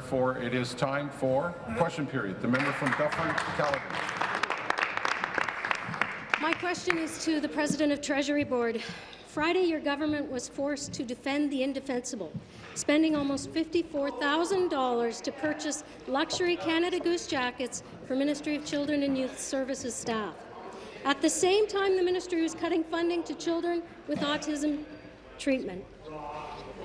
Therefore, it is time for question period. The member from Dufferin Caledon. My question is to the President of Treasury Board. Friday, your government was forced to defend the indefensible, spending almost $54,000 to purchase luxury Canada Goose jackets for Ministry of Children and Youth Services staff. At the same time, the ministry was cutting funding to children with autism treatment.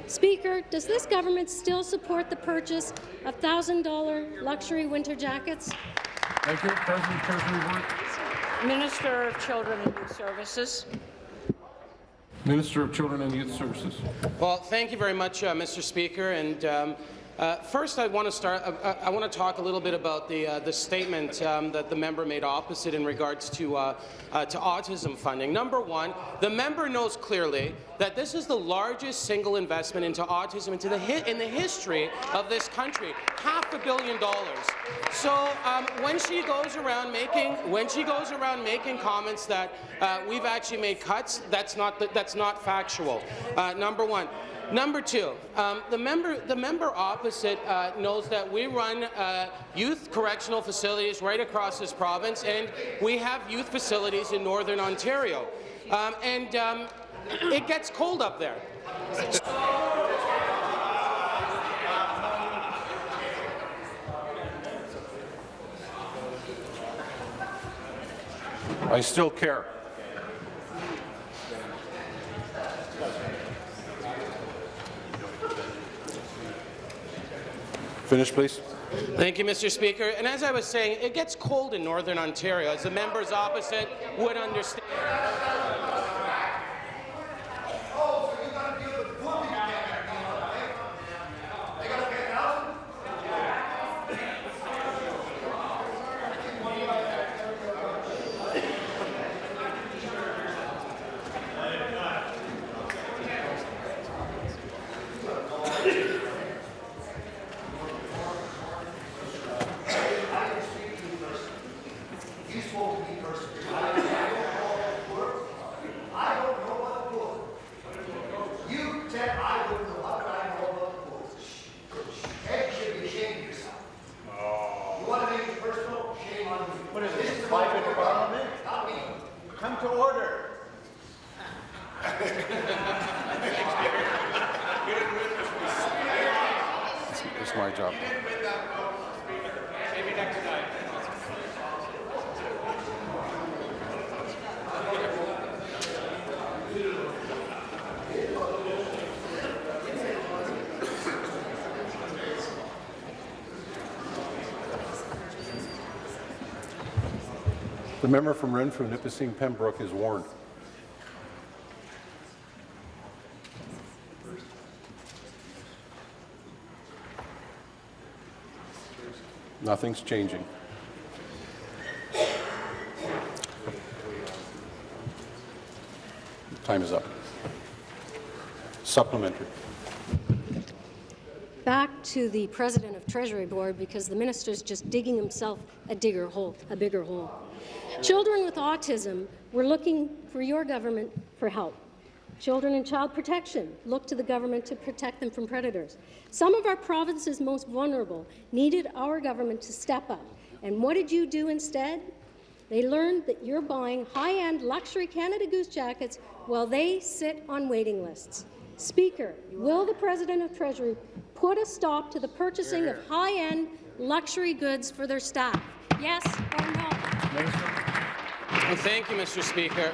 Speaker, does this government still support the purchase of $1,000 luxury winter jackets? Thank you. President Treasury Board. Minister of Children and Youth Services. Minister of Children and Youth Services. Well, thank you very much, uh, Mr. Speaker. And um, uh, first, I want to start. Uh, I want to talk a little bit about the uh, the statement um, that the member made opposite in regards to uh, uh, to autism funding. Number one, the member knows clearly that this is the largest single investment into autism into the in the history of this country, half a billion dollars. So um, when she goes around making when she goes around making comments that uh, we've actually made cuts, that's not that's not factual. number one. Number two, um, the member the member opposite uh, knows that we run uh, youth correctional facilities right across this province, and we have youth facilities in Northern Ontario. Um, and um, it gets cold up there. I still care. Finish, please. Thank you, Mr. Speaker. And as I was saying, it gets cold in Northern Ontario, as the members opposite would understand. The member from Renfrew, Nipissing, Pembroke is warned. Nothing's changing. Time is up. Supplementary. Back to the President of Treasury Board because the minister's just digging himself a digger hole, a bigger hole. Children with autism were looking for your government for help. Children in child protection look to the government to protect them from predators. Some of our province's most vulnerable needed our government to step up. And what did you do instead? They learned that you're buying high-end luxury Canada Goose jackets while they sit on waiting lists. Speaker, will the President of Treasury put a stop to the purchasing of high-end luxury goods for their staff? Yes or no? Well, thank you, Mr. Speaker.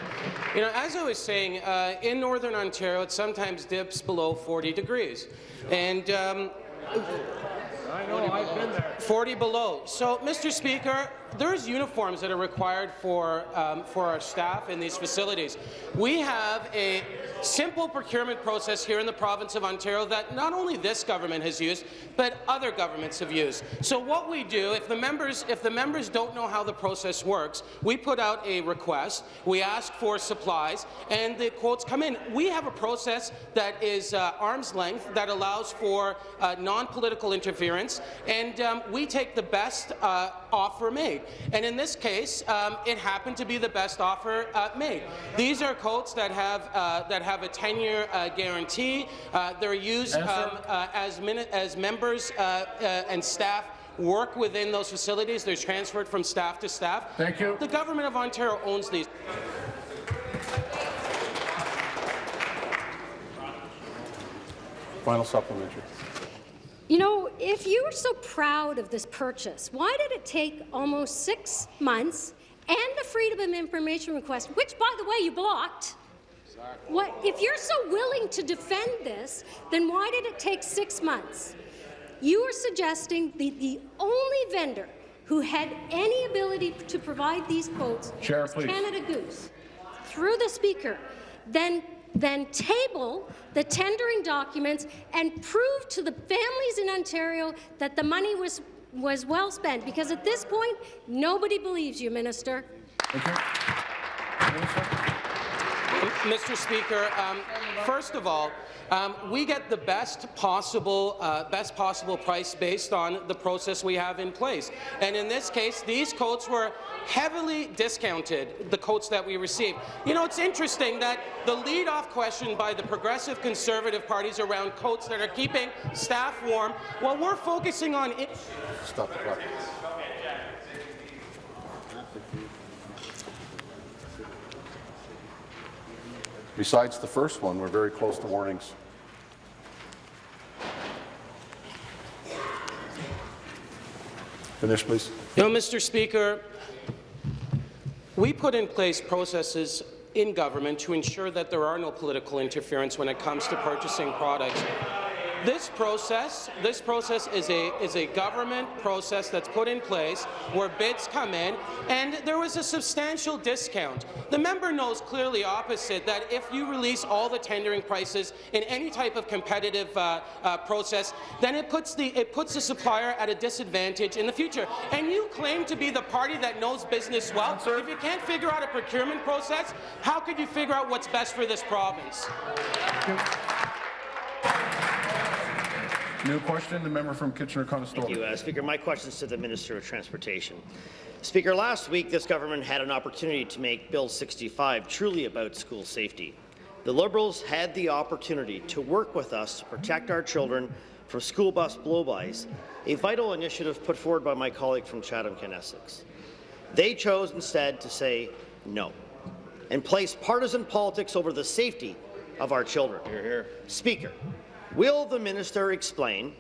You know, as I was saying, uh, in Northern Ontario, it sometimes dips below 40 degrees. And um, I know, I've been there. 40 below. So, Mr. Speaker, there's uniforms that are required for, um, for our staff in these facilities. We have a simple procurement process here in the province of Ontario that not only this government has used, but other governments have used. So what we do, if the members, if the members don't know how the process works, we put out a request, we ask for supplies, and the quotes come in. We have a process that is uh, arm's length that allows for uh, non-political interference, and um, we take the best uh, offer made. And in this case, um, it happened to be the best offer uh, made. These are coats that have uh, that have a 10-year uh, guarantee. Uh, they're used um, uh, as, min- as members uh, uh, and staff work within those facilities. They're transferred from staff to staff. Thank you. The government of Ontario owns these. Final supplementary. You know, if you were so proud of this purchase, why did it take almost six months and the Freedom of Information request, which, by the way, you blocked? Exactly. What, if you're so willing to defend this, then why did it take six months? You are suggesting the, the only vendor who had any ability to provide these quotes Chair, was please. Canada Goose. Through the Speaker, then then table the tendering documents and prove to the families in Ontario that the money was was well spent. Because at this point, nobody believes you, Minister. Thank you. Minister? Mr. Speaker, um, first of all, um, we get the best possible, uh, best possible price based on the process we have in place. And in this case, these coats were heavily discounted, the coats that we received. You know, it's interesting that the lead-off question by the progressive conservative parties around coats that are keeping staff warm, while we're focusing on Stop. Besides the first one, we're very close to warnings. Finish, please. You know, Mr. Speaker, we put in place processes in government to ensure that there are no political interference when it comes to purchasing products. This process, this process is a is a government process that's put in place where bids come in, and there was a substantial discount. The member knows clearly opposite that if you release all the tendering prices in any type of competitive uh, uh, process, then it puts the it puts the supplier at a disadvantage in the future. And you claim to be the party that knows business well. If you can't figure out a procurement process, how could you figure out what's best for this province? New question, the member from Kitchener-Conestoga. Thank you, uh, Speaker. My question is to the Minister of Transportation. Speaker, last week this government had an opportunity to make Bill 65 truly about school safety. The Liberals had the opportunity to work with us to protect our children from school bus blow-bys, a vital initiative put forward by my colleague from Chatham-Kent-Essex. They chose instead to say no and place partisan politics over the safety of our children. Here, here. Speaker, will the minister explain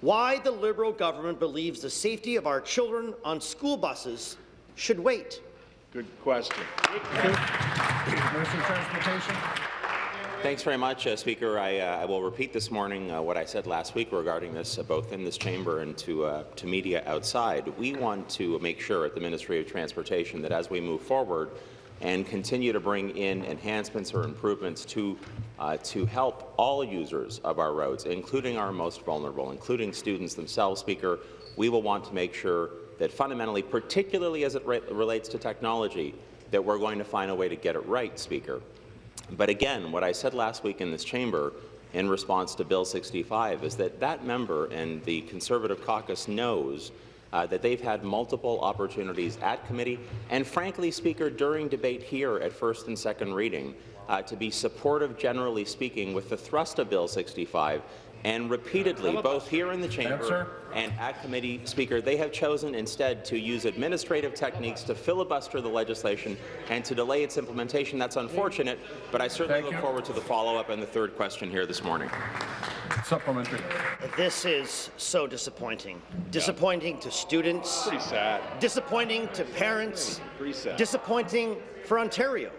why the Liberal government believes the safety of our children on school buses should wait? Good question. Minister of Transportation. Thanks very much, uh, Speaker. I, uh, I will repeat this morning uh, what I said last week regarding this, uh, both in this chamber and to, uh, to media outside. We want to make sure at the Ministry of Transportation that as we move forward and continue to bring in enhancements or improvements to, uh, to help all users of our roads, including our most vulnerable, including students themselves, Speaker, we will want to make sure that fundamentally, particularly as it re relates to technology, that we're going to find a way to get it right, Speaker. But again, what I said last week in this chamber in response to Bill 65 is that that member and the Conservative caucus knows uh, that they've had multiple opportunities at committee and, frankly, Speaker, during debate here at first and second reading uh, to be supportive, generally speaking, with the thrust of Bill 65 and repeatedly, both here in the chamber and at committee, Speaker, they have chosen instead to use administrative techniques to filibuster the legislation and to delay its implementation. That's unfortunate, but I certainly Thank look you. forward to the follow-up and the third question here this morning. Supplementary. This is so disappointing. Disappointing to students, Pretty sad. disappointing to parents, Pretty sad. disappointing for Ontario.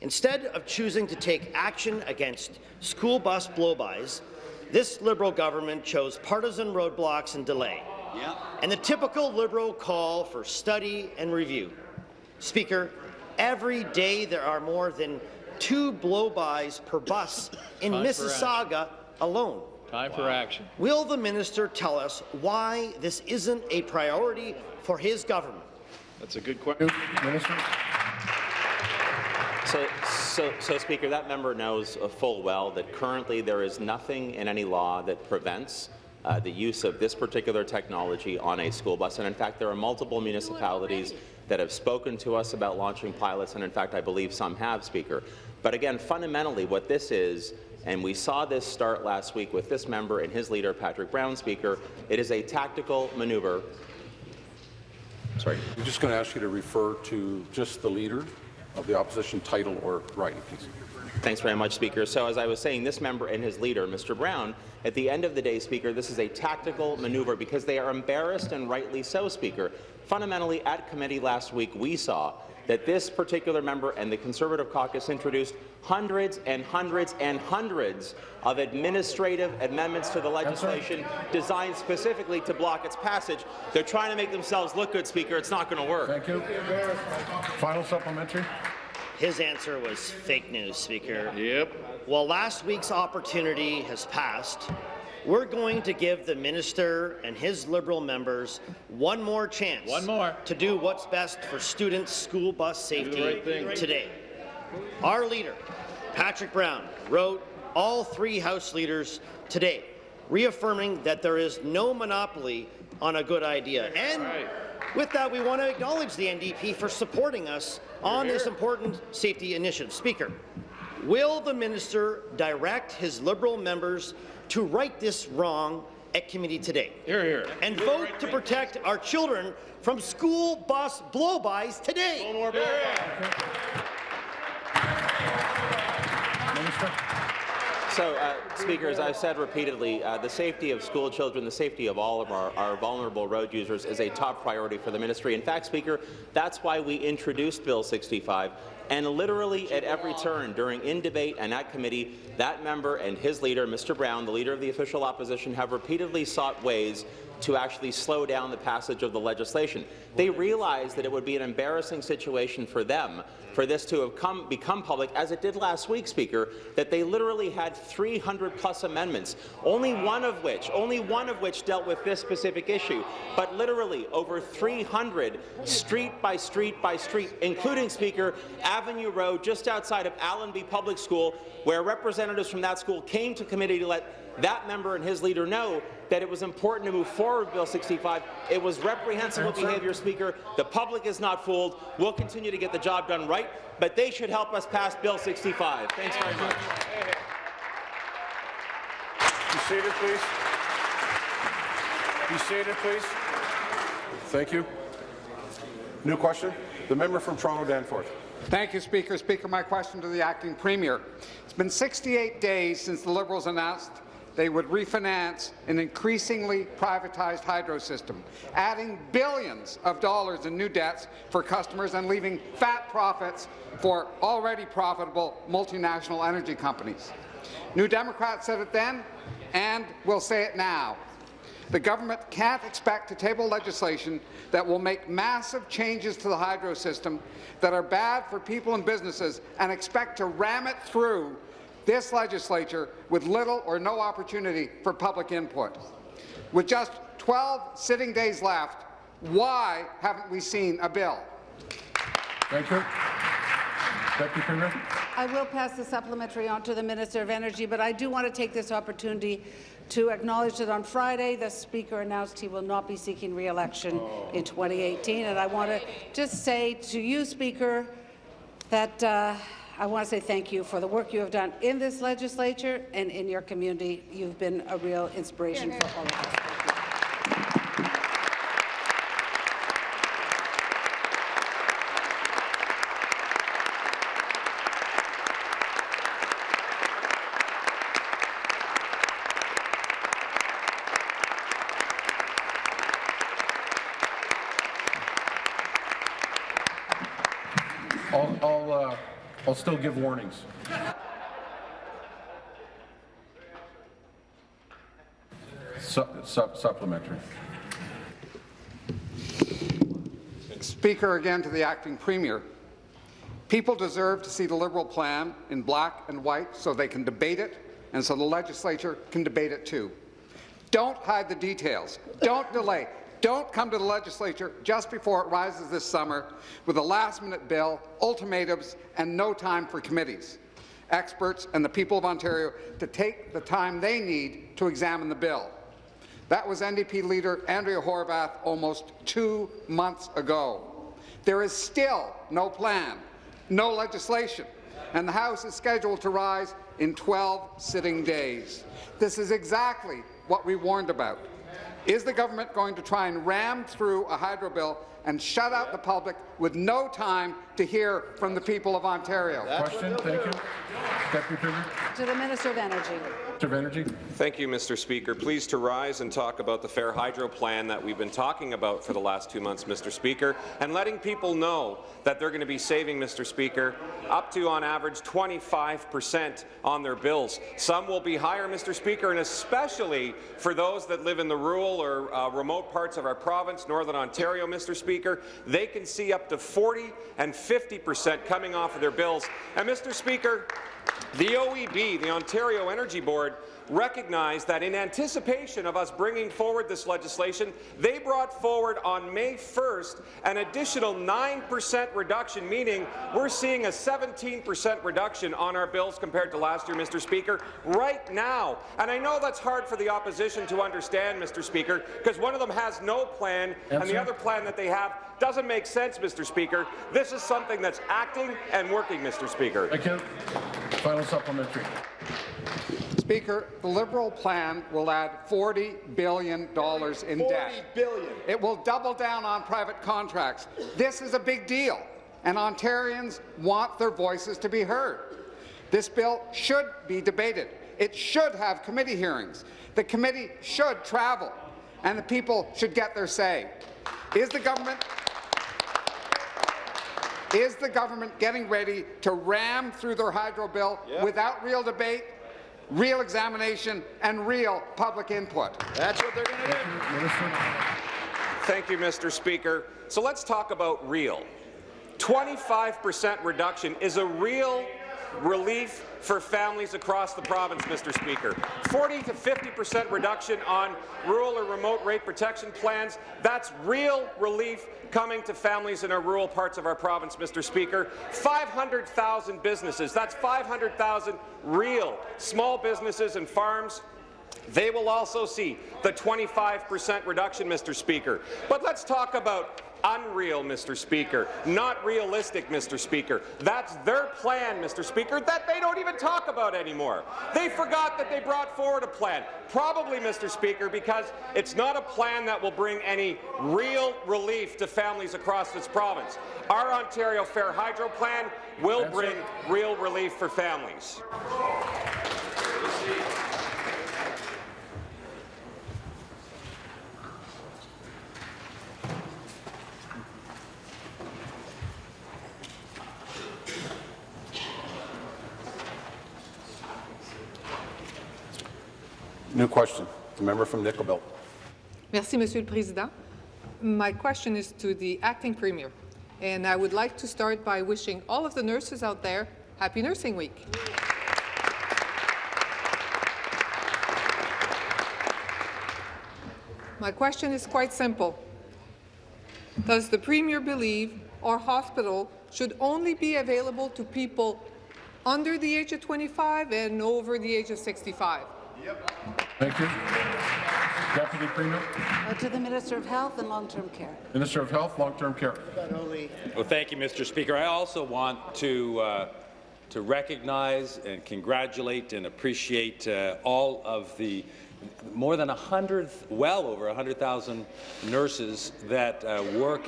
Instead of choosing to take action against school bus blow-bys, this Liberal government chose partisan roadblocks and delay, yeah. and the typical Liberal call for study and review. Speaker, every day there are more than two blow-bys per bus in Time for Mississauga alone. Time for action. Will the minister tell us why this isn't a priority for his government? That's a good question. Minister. So, so, so, Speaker, that member knows uh, full well that currently there is nothing in any law that prevents uh, the use of this particular technology on a school bus. And in fact, there are multiple municipalities that have spoken to us about launching pilots, and in fact, I believe some have, Speaker. But again, fundamentally, what this is, and we saw this start last week with this member and his leader, Patrick Brown, Speaker, it is a tactical maneuver. Sorry. I'm just going to ask you to refer to just the leader of the opposition title or writing, please. Thanks very much, Speaker. So as I was saying, this member and his leader, Mr. Brown, at the end of the day, Speaker, this is a tactical maneuver because they are embarrassed and rightly so, Speaker. Fundamentally, at committee last week, we saw that this particular member and the Conservative caucus introduced hundreds and hundreds and hundreds of administrative amendments to the legislation designed specifically to block its passage. They're trying to make themselves look good, Speaker. It's not going to work. Thank you. Final supplementary. His answer was fake news, Speaker. Yep. While last week's opportunity has passed, we're going to give the minister and his Liberal members one more chance One more. to do what's best for students' school bus safety right today. Our leader, Patrick Brown, wrote all three House leaders today, reaffirming that there is no monopoly on a good idea. And Right. with that, we want to acknowledge the NDP for supporting us on this important safety initiative. Speaker, will the minister direct his Liberal members to right this wrong at committee today Here, here. and vote to protect our children from school bus blow-bys today? more blow So, uh, Speaker, as I've said repeatedly, uh, the safety of school children, the safety of all of our, our, vulnerable road users is a top priority for the ministry. In fact, Speaker, that's why we introduced Bill 65. And literally at every turn, during in debate and at committee, that member and his leader, Mr. Brown, the leader of the official opposition, have repeatedly sought ways to actually slow down the passage of the legislation. They realized that it would be an embarrassing situation for them for this to have come, become public, as it did last week, Speaker, that they literally had 300 plus amendments, only one of which, only one of which dealt with this specific issue, but literally over 300 street by street by street, including, Speaker, Avenue Road just outside of Allenby Public School, where representatives from that school came to committee to let that member and his leader know that it was important to move forward with Bill 65. It was reprehensible behaviour, Speaker. The public is not fooled. We'll continue to get the job done right, but they should help us pass Bill 65. Thanks very much. Be seated, please. Be seated, please. Thank you. New question. The member from Toronto Danforth. Thank you, Speaker. Speaker, my question to the acting premier. It's been 68 days since the Liberals announced they would refinance an increasingly privatized hydro system, adding billions of dollars in new debts for customers and leaving fat profits for already profitable multinational energy companies. New Democrats said it then, and will say it now. The government can't expect to table legislation that will make massive changes to the hydro system that are bad for people and businesses and expect to ram it through this legislature with little or no opportunity for public input. With just 12 sitting days left, why haven't we seen a bill? Thank you. Deputy Premier. I will pass the supplementary on to the Minister of Energy, but I do want to take this opportunity to acknowledge that on Friday the Speaker announced he will not be seeking re-election in 2018. And I want to just say to you, Speaker, that uh, I want to say thank you for the work you have done in this legislature and in your community. You've been a real inspiration for all of us. I'll, I'll, uh, I'll still give warnings. Su su supplementary. Speaker, again to the acting premier. People deserve to see the Liberal plan in black and white so they can debate it and so the legislature can debate it too. Don't hide the details. Don't delay. Don't come to the legislature just before it rises this summer with a last-minute bill, ultimatums, and no time for committees, experts, and the people of Ontario to take the time they need to examine the bill. That was NDP leader Andrea Horwath almost two months ago. There is still no plan, no legislation, and the House is scheduled to rise in 12 sitting days. This is exactly what we warned about. Is the government going to try and ram through a hydro bill and shut out the public with no time to hear from the people of Ontario? Question, thank you. Deputy Premier. To the Minister of Energy. Minister of Energy. Thank you, Mr. Speaker. Pleased to rise and talk about the Fair Hydro Plan that we've been talking about for the last two months, Mr. Speaker, and letting people know that they're going to be saving, Mr. Speaker, up to, on average, 25 percent on their bills. Some will be higher, Mr. Speaker, and especially for those that live in the rural or uh, remote parts of our province, Northern Ontario, Mr. Speaker, they can see up to 40 and 50 percent coming off of their bills. And, Mr. Speaker, the OEB, the Ontario Energy Board, recognized that in anticipation of us bringing forward this legislation, they brought forward on May 1st an additional 9% reduction, meaning we're seeing a 17% reduction on our bills compared to last year, Mr. Speaker, right now. And I know that's hard for the opposition to understand, Mr. Speaker, because one of them has no plan, and the other plan that they have doesn't make sense, Mr. Speaker. This is something that's acting and working, Mr. Speaker. Thank you. Final supplementary. Speaker, the Liberal plan will add $40 billion in debt. billion. It will double down on private contracts. This is a big deal, and Ontarians want their voices to be heard. This bill should be debated. It should have committee hearings. The committee should travel, and the people should get their say. Is the government is the government getting ready to ram through their hydro bill without real debate, real examination, and real public input? That's what they're going to do. Thank you, Mr. Speaker. So let's talk about real. 25% reduction is a real relief for families across the province, Mr. Speaker. 40 to 50% reduction on rural or remote rate protection plans, that's real relief coming to families in our rural parts of our province, Mr. Speaker. 500,000 businesses, that's 500,000 real small businesses and farms they will also see the 25% reduction, Mr. Speaker. But let's talk about unreal, Mr. Speaker, not realistic, Mr. Speaker. That's their plan, Mr. Speaker, that they don't even talk about anymore. They forgot that they brought forward a plan, probably, Mr. Speaker, because it's not a plan that will bring any real relief to families across this province. Our Ontario Fair Hydro Plan will bring real relief for families. New question. The member from Nickel Merci, Monsieur le Président. My question is to the acting premier, and I would like to start by wishing all of the nurses out there Happy Nursing Week. My question is quite simple. Does the Premier believe our hospital should only be available to people under the age of 25 and over the age of 65? Thank you. Deputy Premier. Uh, To the Minister of Health and Long-Term Care. Minister of Health, Long-Term Care. Well, thank you, Mr. Speaker. I also want to uh, to recognize and congratulate and appreciate uh, all of the more than 100, well over 100,000 nurses that uh, work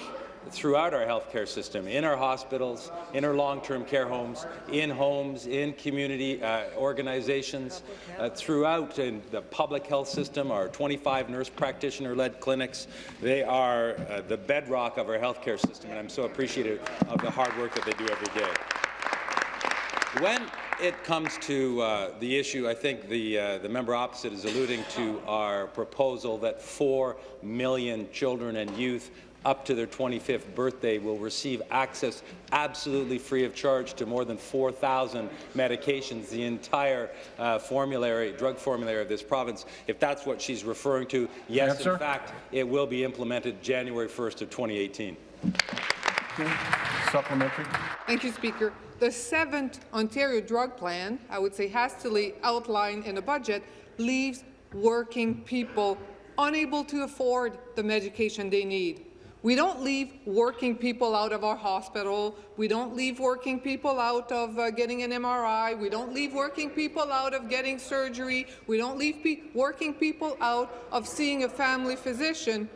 throughout our healthcare system, in our hospitals, in our long-term care homes, in homes, in community uh, organizations, uh, throughout in the public health system, our 25 nurse practitioner-led clinics. They are uh, the bedrock of our healthcare system, and I'm so appreciative of the hard work that they do every day. When it comes to uh, the issue, I think the, uh, the member opposite is alluding to our proposal that 4 million children and youth up to their 25th birthday will receive access absolutely free of charge to more than 4,000 medications, the entire uh, formulary, drug formulary of this province. If that's what she's referring to, yes, Answer. in fact, it will be implemented January 1st of 2018. Supplementary. Thank you, Speaker. The seventh Ontario drug plan, I would say hastily outlined in the budget, leaves working people unable to afford the medication they need. We don't leave working people out of our hospital. We don't leave working people out of uh, getting an MRI. We don't leave working people out of getting surgery. We don't leave pe working people out of seeing a family physician.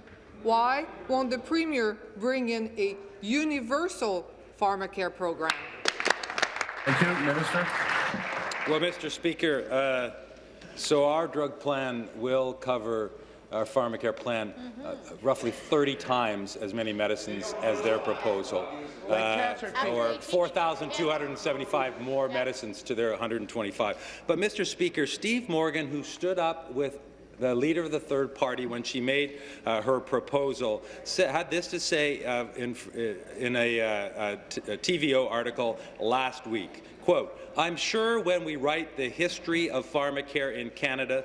Why won't the Premier bring in a universal pharmacare program? Thank you, Minister. Well, Mr. Speaker, uh, so our drug plan will cover our pharmacare plan uh, roughly 30 times as many medicines as their proposal, uh, or 4,275 more medicines to their 125. But, Mr. Speaker, Steve Morgan, who stood up with the leader of the third party, when she made uh, her proposal, had this to say uh, in, in a, uh, a TVO article last week. Quote, I'm sure when we write the history of pharmacare in Canada,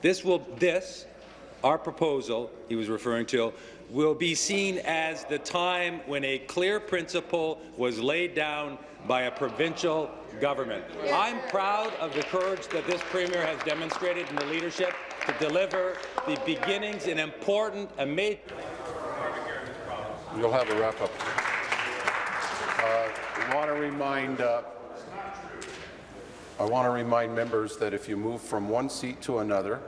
this will this our proposal, he was referring to, will be seen as the time when a clear principle was laid down by a provincial government. I'm proud of the courage that this Premier has demonstrated in the leadership to deliver the beginnings in important and major You'll have a wrap-up. Uh, I want to remind uh, I want to remind members that if you move from one seat to another,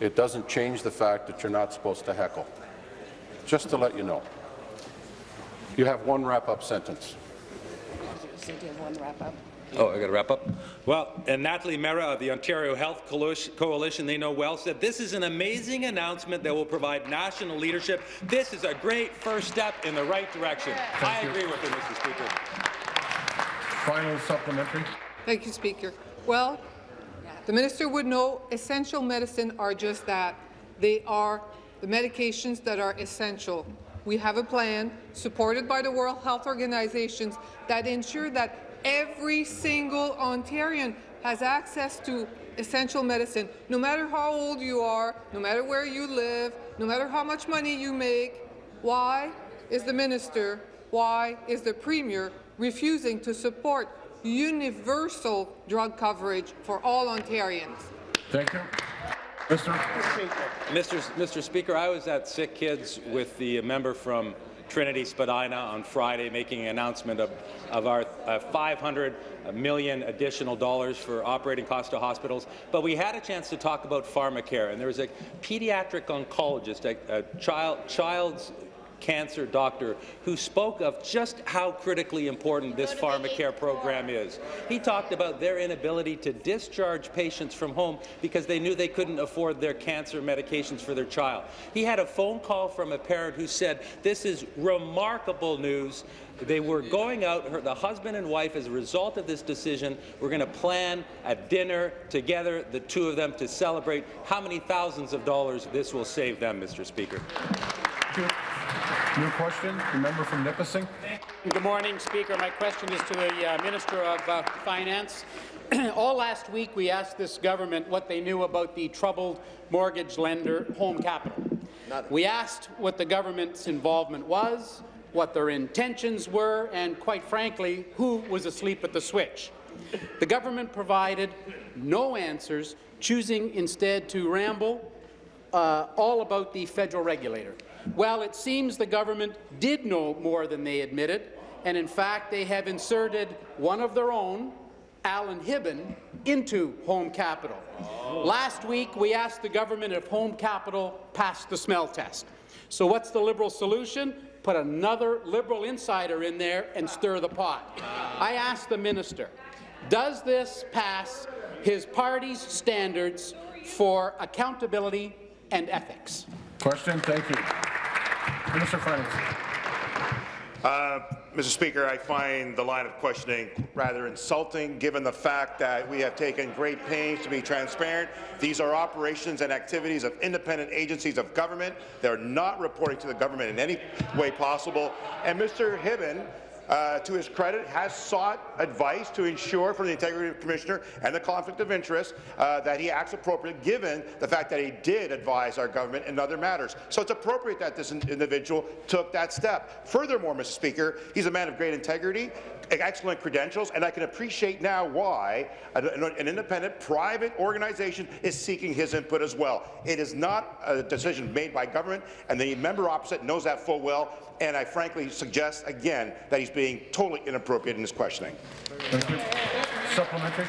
it doesn't change the fact that you're not supposed to heckle. Just to let you know. You have one wrap-up sentence. Oh, I got to wrap up. Well, and Natalie Mehra of the Ontario Health Coalition, they know well, said this is an amazing announcement that will provide national leadership. This is a great first step in the right direction. Thank I you. agree with you, Mr. Speaker. Final supplementary. Thank you, Speaker. Well, the minister would know essential medicine are just that. They are the medications that are essential. We have a plan supported by the World Health Organizations that ensure that every single Ontarian has access to essential medicine, no matter how old you are, no matter where you live, no matter how much money you make. Why is the minister, why is the premier refusing to support universal drug coverage for all Ontarians? Thank you. Mr. Mr. Mr. Speaker, I was at Sick Kids with the member from Trinity Spadina on Friday making an announcement of, of our uh, 500 million additional dollars for operating costs to hospitals. But we had a chance to talk about pharmacare, and there was a pediatric oncologist, a, a child, child's cancer doctor who spoke of just how critically important this pharmacare program is. He talked about their inability to discharge patients from home because they knew they couldn't afford their cancer medications for their child. He had a phone call from a parent who said, this is remarkable news. They were going out, her, the husband and wife, as a result of this decision, were going to plan a dinner together, the two of them, to celebrate how many thousands of dollars this will save them, Mr. Speaker. Thank you. New question, the member from Nipissing. Good morning, Speaker. My question is to the uh, Minister of uh, Finance. All last week, we asked this government what they knew about the troubled mortgage lender Home Capital. We asked what the government's involvement was, what their intentions were, and quite frankly, who was asleep at the switch. The government provided no answers, choosing instead to ramble uh, all about the federal regulator. Well, it seems the government did know more than they admitted, and in fact, they have inserted one of their own, Alan Hibben, into Home Capital. Oh. Last week, we asked the government if Home Capital passed the smell test. So what's the Liberal solution? Put another Liberal insider in there and stir the pot. I asked the minister, does this pass his party's standards for accountability and ethics? Question, thank you. Minister of Finance. Uh, Mr. Speaker, I find the line of questioning rather insulting, given the fact that we have taken great pains to be transparent. These are operations and activities of independent agencies of government. They're not reporting to the government in any way possible. And Mr. Hibben uh, to his credit, has sought advice to ensure from the Integrity Commissioner and the conflict of interest uh, that he acts appropriately, given the fact that he did advise our government in other matters. So it's appropriate that this in individual took that step. Furthermore, Mr. Speaker, he's a man of great integrity, excellent credentials, and I can appreciate now why an, an independent private organization is seeking his input as well. It is not a decision made by government, and the member opposite knows that full well, and I frankly suggest again that he's being totally inappropriate in his questioning. Thank you. Supplementary.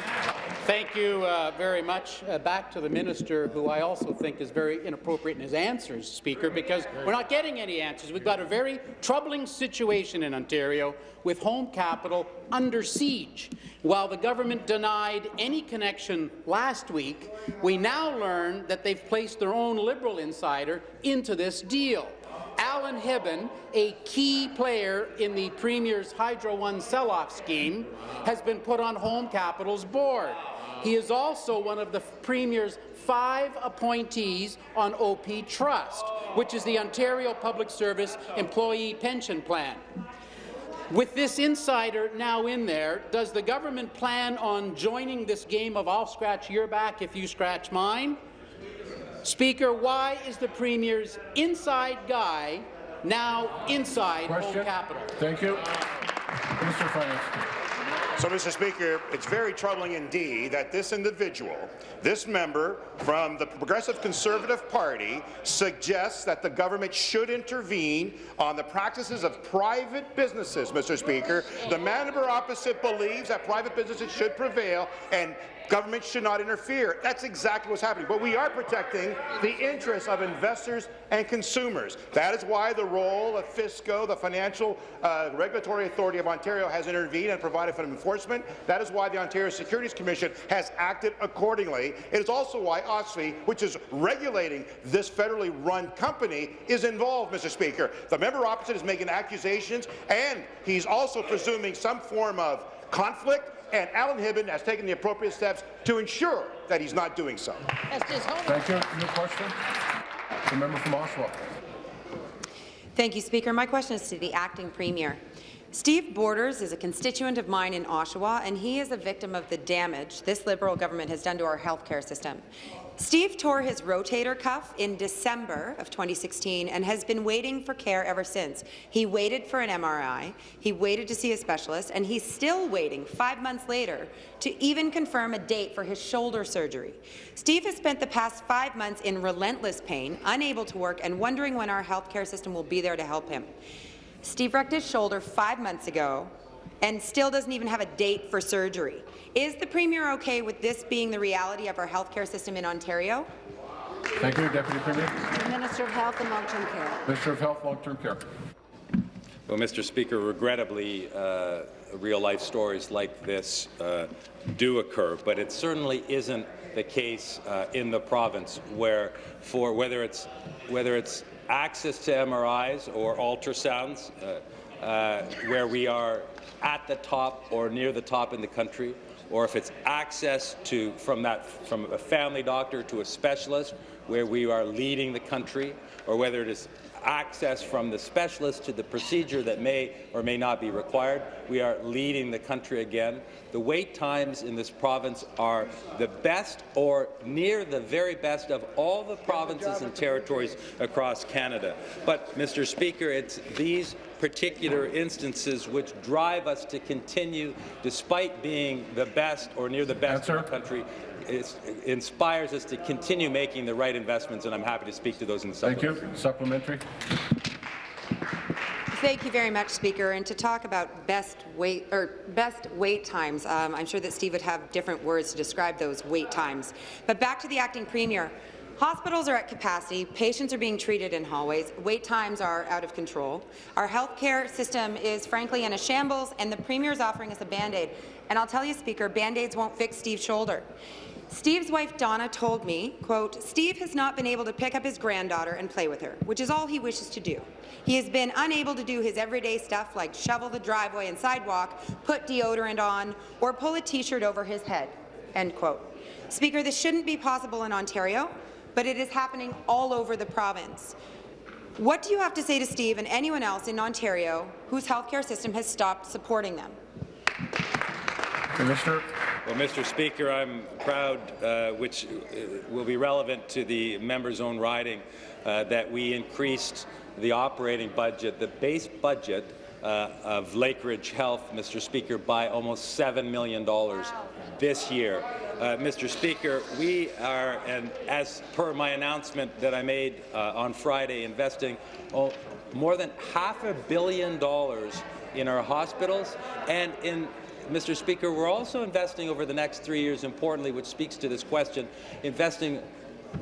Thank you uh, very much. Uh, back to the minister, who I also think is very inappropriate in his answers, Speaker, because we're not getting any answers. We've got a very troubling situation in Ontario with home capital under siege. While the government denied any connection last week, we now learn that they've placed their own Liberal insider into this deal. Alan Hibben, a key player in the Premier's Hydro One sell-off scheme, has been put on Home Capital's board. He is also one of the Premier's five appointees on OPTrust, which is the Ontario Public Service Employee Pension Plan. With this insider now in there, does the government plan on joining this game of I'll scratch your back if you scratch mine? Speaker, why is the Premier's inside guy now inside Question. Home Capital? Thank you. Mr. of Finance. So, Mr. Speaker, it's very troubling indeed that this individual, this member from the Progressive Conservative Party, suggests that the government should intervene on the practices of private businesses, Mr. Speaker. The member opposite believes that private businesses should prevail and Government should not interfere. That's exactly what's happening. But we are protecting the interests of investors and consumers. That is why the role of FSCO, the Financial uh, Regulatory Authority of Ontario, has intervened and provided for enforcement. That is why the Ontario Securities Commission has acted accordingly. It is also why OSFI, which is regulating this federally run company, is involved, Mr. Speaker. The member opposite is making accusations, and he's also presuming some form of conflict and Alan Hibben has taken the appropriate steps to ensure that he's not doing so. Thank you. New question. The member from Oshawa. Thank you, Speaker. My question is to the acting premier. Steve Borders is a constituent of mine in Oshawa, and he is a victim of the damage this Liberal government has done to our healthcare system. Steve tore his rotator cuff in December of 2016 and has been waiting for care ever since. He waited for an MRI, he waited to see a specialist, and he's still waiting five months later to even confirm a date for his shoulder surgery. Steve has spent the past five months in relentless pain, unable to work, and wondering when our healthcare system will be there to help him. Steve wrecked his shoulder five months ago and still doesn't even have a date for surgery. Is the Premier okay with this being the reality of our healthcare system in Ontario? Thank you, Deputy Premier. Minister of Health and Long-Term Care. Minister of Health, Long-Term Care. Well, Mr. Speaker, regrettably, uh, real-life stories like this uh, do occur, but it certainly isn't the case uh, in the province where, for whether it's whether it's access to MRIs or ultrasounds, uh, uh, where we are at the top or near the top in the country, or if it's access to from that from a family doctor to a specialist where we are leading the country, or whether it is access from the specialist to the procedure that may or may not be required. We are leading the country again. The wait times in this province are the best or near the very best of all the provinces and territories across Canada. But, Mr. Speaker, it's these particular instances which drive us to continue, despite being the best or near the best Answer. in the country, it inspires us to continue making the right investments, and I'm happy to speak to those in the Thank you. Supplementary. Thank you very much, Speaker. And to talk about best wait or best wait times, um, I'm sure that Steve would have different words to describe those wait times. But back to the acting premier. Hospitals are at capacity, patients are being treated in hallways, wait times are out of control. Our healthcare system is frankly in a shambles, and the Premier is offering us a Band-Aid. And I'll tell you, Speaker, Band-Aids won't fix Steve's shoulder. Steve's wife Donna told me, quote, Steve has not been able to pick up his granddaughter and play with her, which is all he wishes to do. He has been unable to do his everyday stuff like shovel the driveway and sidewalk, put deodorant on, or pull a T-shirt over his head, end quote. Speaker, this shouldn't be possible in Ontario, but it is happening all over the province. What do you have to say to Steve and anyone else in Ontario whose healthcare system has stopped supporting them? Commissioner. Well, Mr. Speaker, I'm proud, uh, which uh, will be relevant to the member's own riding, uh, that we increased the operating budget, the base budget uh, of Lakeridge Health, Mr. Speaker, by almost $7 million this year. Uh, Mr. Speaker, we are, and as per my announcement that I made on Friday, investing oh, more than half a billion dollars in our hospitals and in Mr. Speaker, we're also investing over the next three years, importantly, which speaks to this question, investing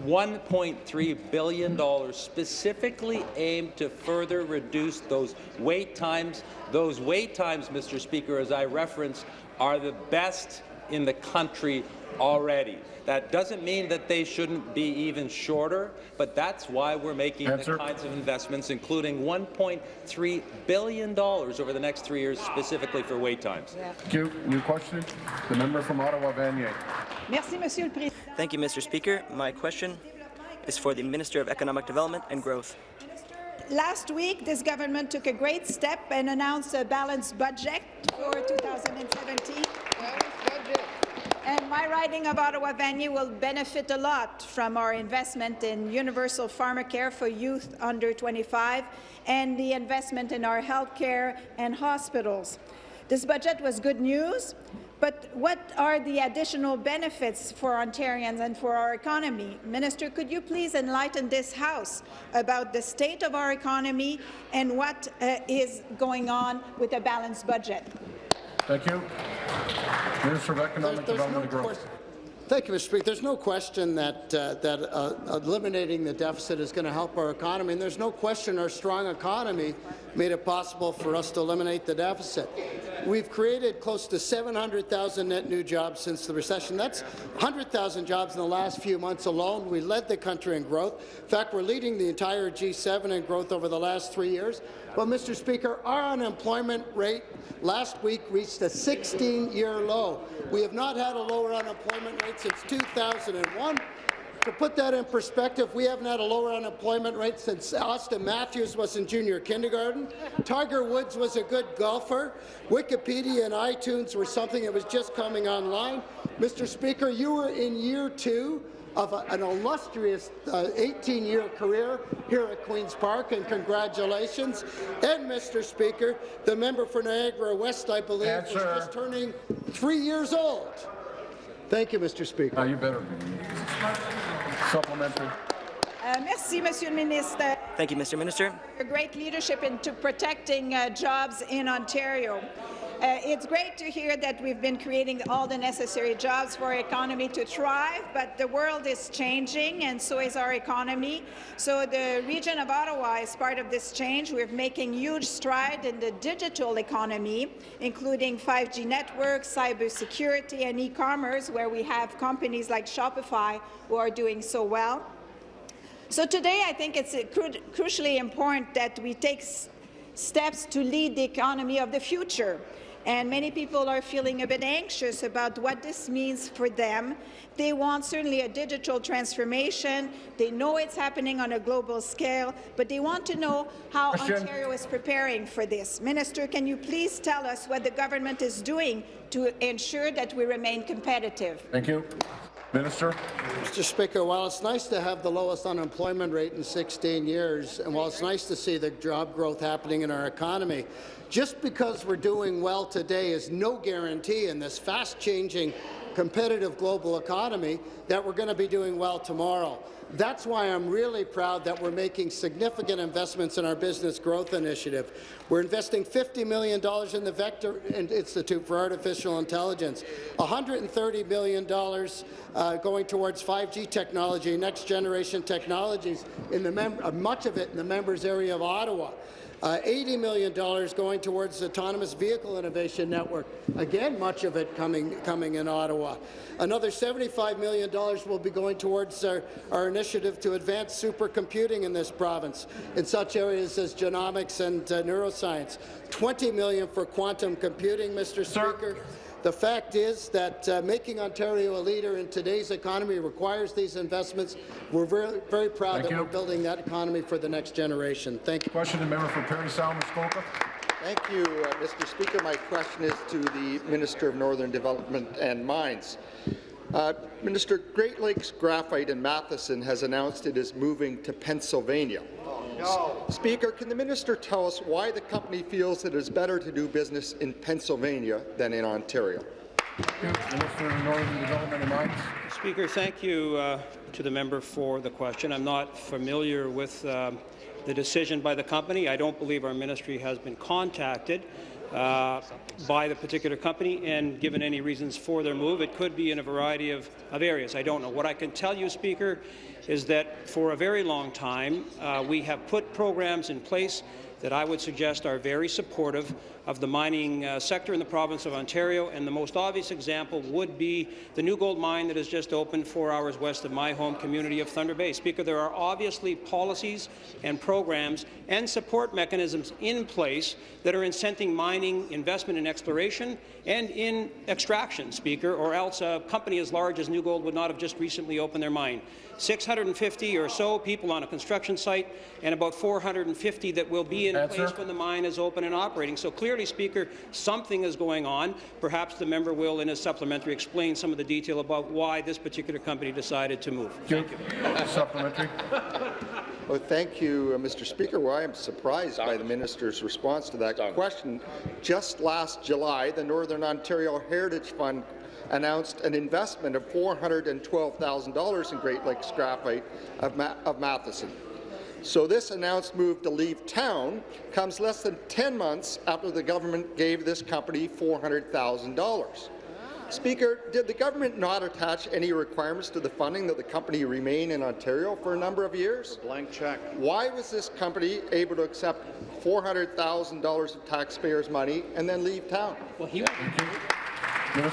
$1.3 billion specifically aimed to further reduce those wait times. Those wait times, Mr. Speaker, as I referenced, are the best in the country already. That doesn't mean that they shouldn't be even shorter, but that's why we're making Answer. the kinds of investments, including $1.3 billion over the next three years specifically for wait times. Thank you. New question? The member from Ottawa, Vanier. Thank you, Mr. Speaker. My question is for the Minister of Economic Development and Growth. Last week, this government took a great step and announced a balanced budget for 2017. And my riding of Ottawa Vanier will benefit a lot from our investment in universal pharmacare for youth under 25 and the investment in our healthcare and hospitals. This budget was good news, but what are the additional benefits for Ontarians and for our economy? Minister, could you please enlighten this House about the state of our economy and what uh, is going on with a balanced budget? Thank you. Minister of Economic There's- there's Development and Growth. Thank you, Mr. Speaker. There's no question that, uh, that uh, eliminating the deficit is going to help our economy, and there's no question our strong economy made it possible for us to eliminate the deficit. We've created close to 700,000 net new jobs since the recession. That's 100,000 jobs in the last few months alone. We led the country in growth. In fact, we're leading the entire G7 in growth over the last three years. But, Mr. Speaker, our unemployment rate last week reached a 16-year low. We have not had a lower unemployment rate since 2001. To put that in perspective, we haven't had a lower unemployment rate since Auston Matthews was in junior kindergarten. Tiger Woods was a good golfer. Wikipedia and iTunes were something that was just coming online. Mr. Speaker, you were in year two of a, an illustrious 18-year career here at Queen's Park, and congratulations. And, Mr. Speaker, the member for Niagara West, I believe, Answer. was just turning three years old. Thank you, Mr. Speaker. Uh, you better. Supplementary. Uh, merci, Monsieur le Ministre. Thank you, Mr. Minister. Your great leadership into protecting uh, jobs in Ontario. Uh, it's great to hear that we've been creating all the necessary jobs for our economy to thrive, but the world is changing and so is our economy. So the region of Ottawa is part of this change. We're making huge stride in the digital economy, including 5G networks, cybersecurity and e-commerce, where we have companies like Shopify who are doing so well. So today, I think it's uh, cru crucially important that we take steps to lead the economy of the future. And many people are feeling a bit anxious about what this means for them. They want certainly a digital transformation. They know it's happening on a global scale, but they want to know how Question. Ontario is preparing for this. Minister, can you please tell us what the government is doing to ensure that we remain competitive? Thank you. Minister. Mr. Speaker, while it's nice to have the lowest unemployment rate in 16 years, and while it's nice to see the job growth happening in our economy, just because we're doing well today is no guarantee in this fast-changing, competitive global economy that we're going to be doing well tomorrow. That's why I'm really proud that we're making significant investments in our business growth initiative. We're investing $50 million in the Vector Institute for Artificial Intelligence, $130 million uh, going towards 5G technology, next-generation technologies, in the uh, much of it in the members area of Ottawa. Uh, $80 million going towards the Autonomous Vehicle Innovation Network. Again, much of it coming, coming in Ottawa. Another $75 million will be going towards our, our initiative to advance supercomputing in this province in such areas as genomics and uh, neuroscience. 20 million for quantum computing, Mr. Speaker. The fact is that uh, making Ontario a leader in today's economy requires these investments. We're very, very proud Thank that you. we're building that economy for the next generation. Thank you. Question the member for Parry Sound, Muskoka. Thank you, uh, Mr. Speaker. My question is to the Minister of Northern Development and Mines. Uh, Minister, Great Lakes Graphite in Matheson has announced it is moving to Pennsylvania. No. Speaker, can the minister tell us why the company feels it is better to do business in Pennsylvania than in Ontario? Minister of Northern Development and Mines. Speaker, thank you uh, to the member for the question. I'm not familiar with um, the decision by the company. I don't believe our ministry has been contacted uh, by the particular company and given any reasons for their move. It could be in a variety of, of areas. I don't know. What I can tell you, Speaker, is that for a very long time uh, we have put programs in place that I would suggest are very supportive of the mining uh, sector in the province of Ontario, and the most obvious example would be the new gold mine that has just opened four hours west of my home community of Thunder Bay. Speaker, there are obviously policies and programs and support mechanisms in place that are incenting mining investment in exploration and in extraction, Speaker, or else a company as large as New Gold would not have just recently opened their mine. 650 or so people on a construction site and about 450 that will be in Answer. place when the mine is open and operating. So clearly, Speaker, something is going on. Perhaps the member will, in his supplementary, explain some of the detail about why this particular company decided to move. Thank you. Supplementary. Well, thank you, uh, Mr. Speaker. Well, I am surprised by the minister's response to that question. Just last July, the Northern Ontario Heritage Fund announced an investment of $412,000 in Great Lakes Graphite of, Ma of Matheson. So this announced move to leave town comes less than 10 months after the government gave this company $400,000. Speaker, did the government not attach any requirements to the funding that the company remain in Ontario for a number of years? Blank check. Why was this company able to accept $400,000 of taxpayers' money and then leave town? Well, he Well,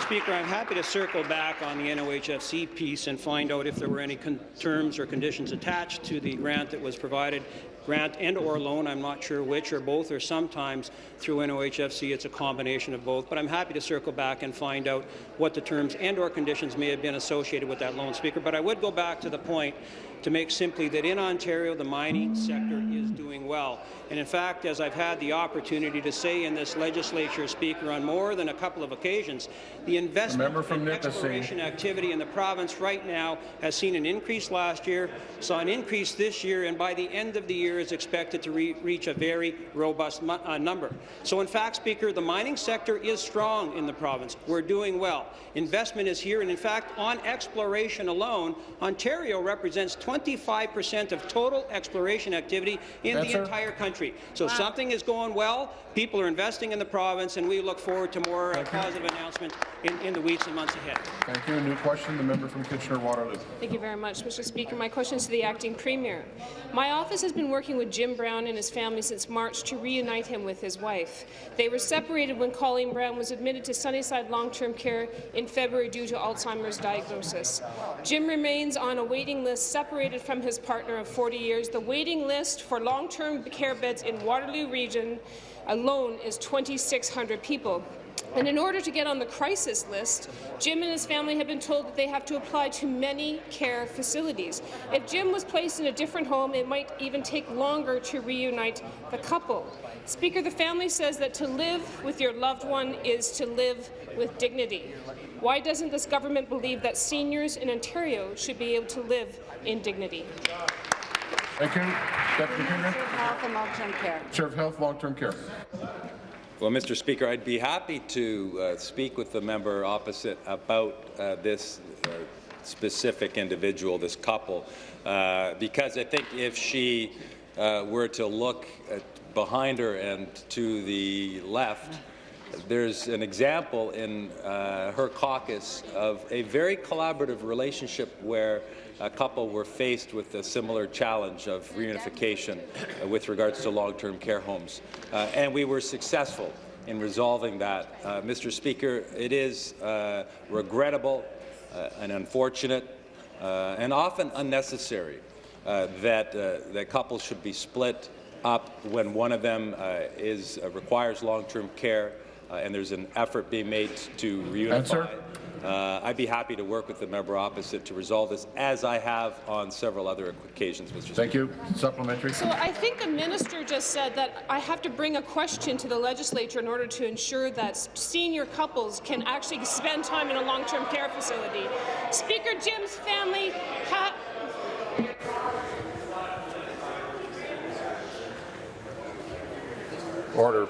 Speaker, I'm happy to circle back on the NOHFC piece and find out if there were any terms or conditions attached to the grant that was provided, grant and or loan, I'm not sure which, or both, or sometimes through NOHFC it's a combination of both, but I'm happy to circle back and find out what the terms and or conditions may have been associated with that loan, Speaker. But I would go back to the point to make simply that in Ontario the mining sector is doing well. And in fact, as I've had the opportunity to say in this legislature, Speaker, on more than a couple of occasions, the investment member from in Nipissing. exploration activity in the province right now has seen an increase last year, saw an increase this year, and by the end of the year is expected to re reach a very robust uh, number. So in fact, Speaker, the mining sector is strong in the province. We're doing well. Investment is here, and in fact, on exploration alone, Ontario represents 25 percent of total exploration activity in the entire country. So something is going well. People are investing in the province, and we look forward to more uh, positive announcements in, in the weeks and months ahead. Thank you. A New question, the member from Kitchener-Waterloo. Thank you very much, Mr. Speaker. My question is to the acting premier. My office has been working with Jim Brown and his family since March to reunite him with his wife. They were separated when Colleen Brown was admitted to Sunnyside long-term care in February due to Alzheimer's diagnosis. Jim remains on a waiting list separated from his partner of 40 years. The waiting list for long-term care in Waterloo region alone is 2,600 people. And in order to get on the crisis list, Jim and his family have been told that they have to apply to many care facilities. If Jim was placed in a different home, it might even take longer to reunite the couple. Speaker, the family says that to live with your loved one is to live with dignity. Why doesn't this government believe that seniors in Ontario should be able to live in dignity? Thank you. Deputy Premier. Health and long-term care. Chair of Health, Long-Term Care. Well, Mr. Speaker, I'd be happy to uh, speak with the member opposite about uh, this uh, specific individual, this couple, uh, because I think if she uh, were to look at behind her and to the left, there's an example in uh, her caucus of a very collaborative relationship where a couple were faced with a similar challenge of reunification uh, with regards to long-term care homes. Uh, and we were successful in resolving that. Uh, Mr. Speaker, it is uh, regrettable uh, and unfortunate uh, and often unnecessary that, that couples should be split up when one of them is, requires long-term care and there's an effort being made to reunify. Answer. Uh, I'd be happy to work with the member opposite to resolve this, as I have on several other occasions, Mr. Speaker. Thank you. Supplementary. So I think the minister just said that I have to bring a question to the legislature in order to ensure that senior couples can actually spend time in a long-term care facility. Speaker Jim's family ha Order.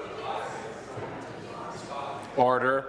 Order.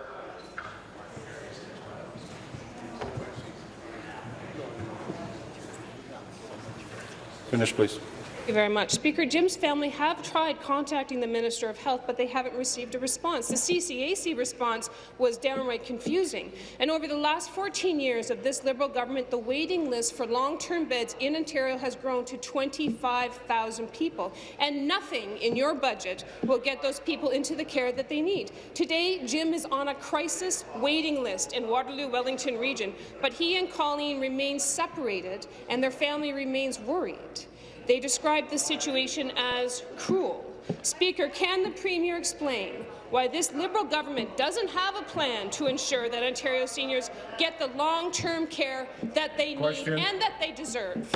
Finish, please. Thank you very much. Speaker, Jim's family have tried contacting the Minister of Health, but they haven't received a response. The CCAC response was downright confusing. And over the last 14 years of this Liberal government, the waiting list for long-term beds in Ontario has grown to 25,000 people. And nothing in your budget will get those people into the care that they need. Today, Jim is on a crisis waiting list in Waterloo-Wellington region, but he and Colleen remain separated, and their family remains worried. They described the situation as cruel. Speaker, can the Premier explain why this Liberal government doesn't have a plan to ensure that Ontario seniors get the long-term care that they Question. need and that they deserve?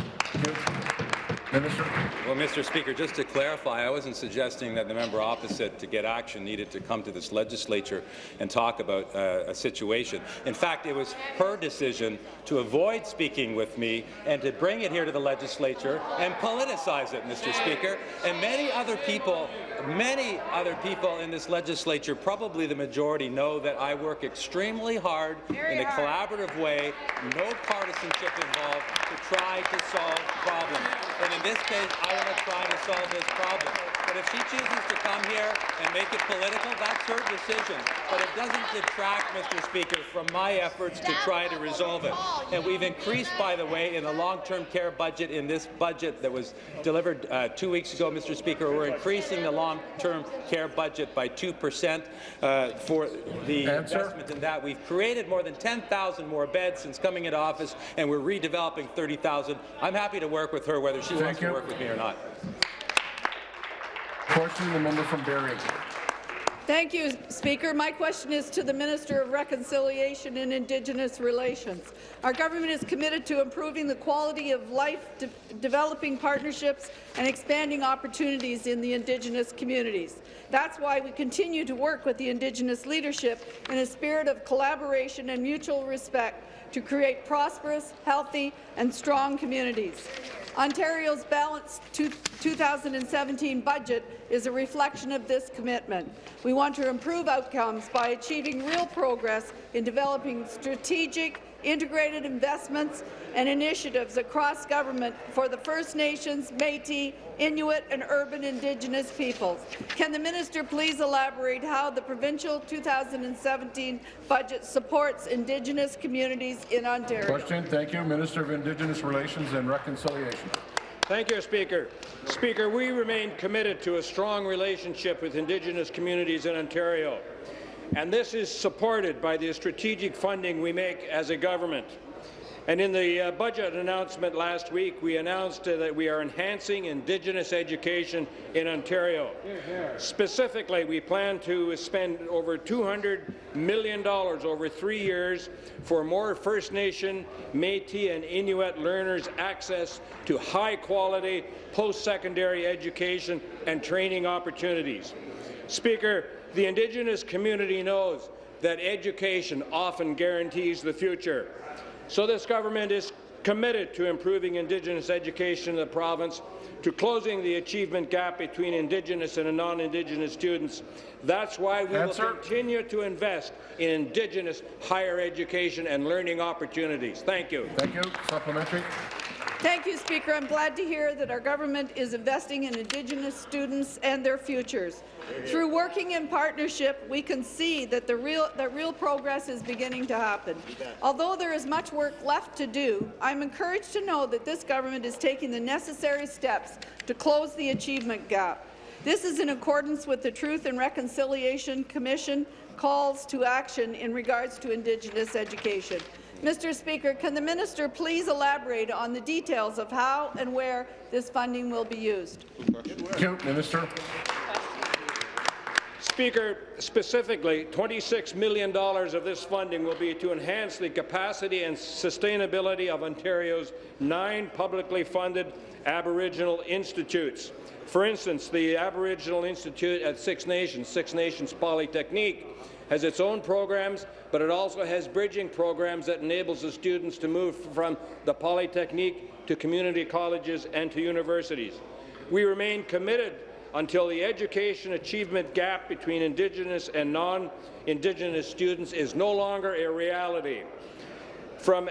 Minister. Well, Mr. Speaker, just to clarify, I wasn't suggesting that the member opposite to get action needed to come to this legislature and talk about uh, a situation. In fact, it was her decision to avoid speaking with me and to bring it here to the legislature and politicize it, Mr. Speaker. And many other people, many other people in this legislature, probably the majority, know that I work extremely hard in a collaborative way, no partisanship involved, to try to solve problems. And in this case, I want to try to solve this problem. But if she chooses to come here and make it political, that's her decision. But it doesn't detract, Mr. Speaker, from my efforts to try to resolve it. And we've increased, by the way, in the long-term care budget in this budget that was delivered uh, two weeks ago, Mr. Speaker, we're increasing the long-term care budget by 2 percent uh, for the Answer. investment in that. We've created more than 10,000 more beds since coming into office, and we're redeveloping 30,000. I'm happy to work with her, whether she Thank wants you. to work with me or not. Question, the member from Barrie. Thank you, Speaker. My question is to the Minister of Reconciliation and Indigenous Relations. Our government is committed to improving the quality of life, de developing partnerships, and expanding opportunities in the Indigenous communities. That's why we continue to work with the Indigenous leadership in a spirit of collaboration and mutual respect to create prosperous, healthy, and strong communities. Ontario's balanced 2017 budget is a reflection of this commitment. We want to improve outcomes by achieving real progress in developing strategic, integrated investments and initiatives across government for the First Nations, Métis, Inuit and urban Indigenous peoples. Can the minister please elaborate how the provincial 2017 budget supports Indigenous communities in Ontario? Question. Thank you. Minister of Indigenous Relations and Reconciliation. Thank you, Speaker. Speaker, we remain committed to a strong relationship with Indigenous communities in Ontario, and this is supported by the strategic funding we make as a government. And in the uh, budget announcement last week, we announced uh, that we are enhancing Indigenous education in Ontario. Specifically, we plan to spend over $200 million over three years for more First Nation, Métis and Inuit learners access to high-quality post-secondary education and training opportunities. Speaker, the Indigenous community knows that education often guarantees the future. So this government is committed to improving Indigenous education in the province, to closing the achievement gap between Indigenous and non-Indigenous students. That's why we Answer. will continue to invest in Indigenous higher education and learning opportunities. Thank you. Thank you. Supplementary. Thank you, Speaker. I'm glad to hear that our government is investing in Indigenous students and their futures. Through working in partnership, we can see that the real, that real progress is beginning to happen. Although there is much work left to do, I'm encouraged to know that this government is taking the necessary steps to close the achievement gap. This is in accordance with the Truth and Reconciliation Commission calls to action in regards to Indigenous education. Mr. Speaker, can the minister please elaborate on the details of how and where this funding will be used? Thank you. Minister. Speaker, specifically, $26 million of this funding will be to enhance the capacity and sustainability of Ontario's nine publicly funded Aboriginal institutes. For instance, the Aboriginal Institute at Six Nations, Six Nations Polytechnique, has its own programs, but it also has bridging programs that enables the students to move from the Polytechnique to community colleges and to universities. We remain committed until the education achievement gap between Indigenous and non-Indigenous students is no longer a reality. From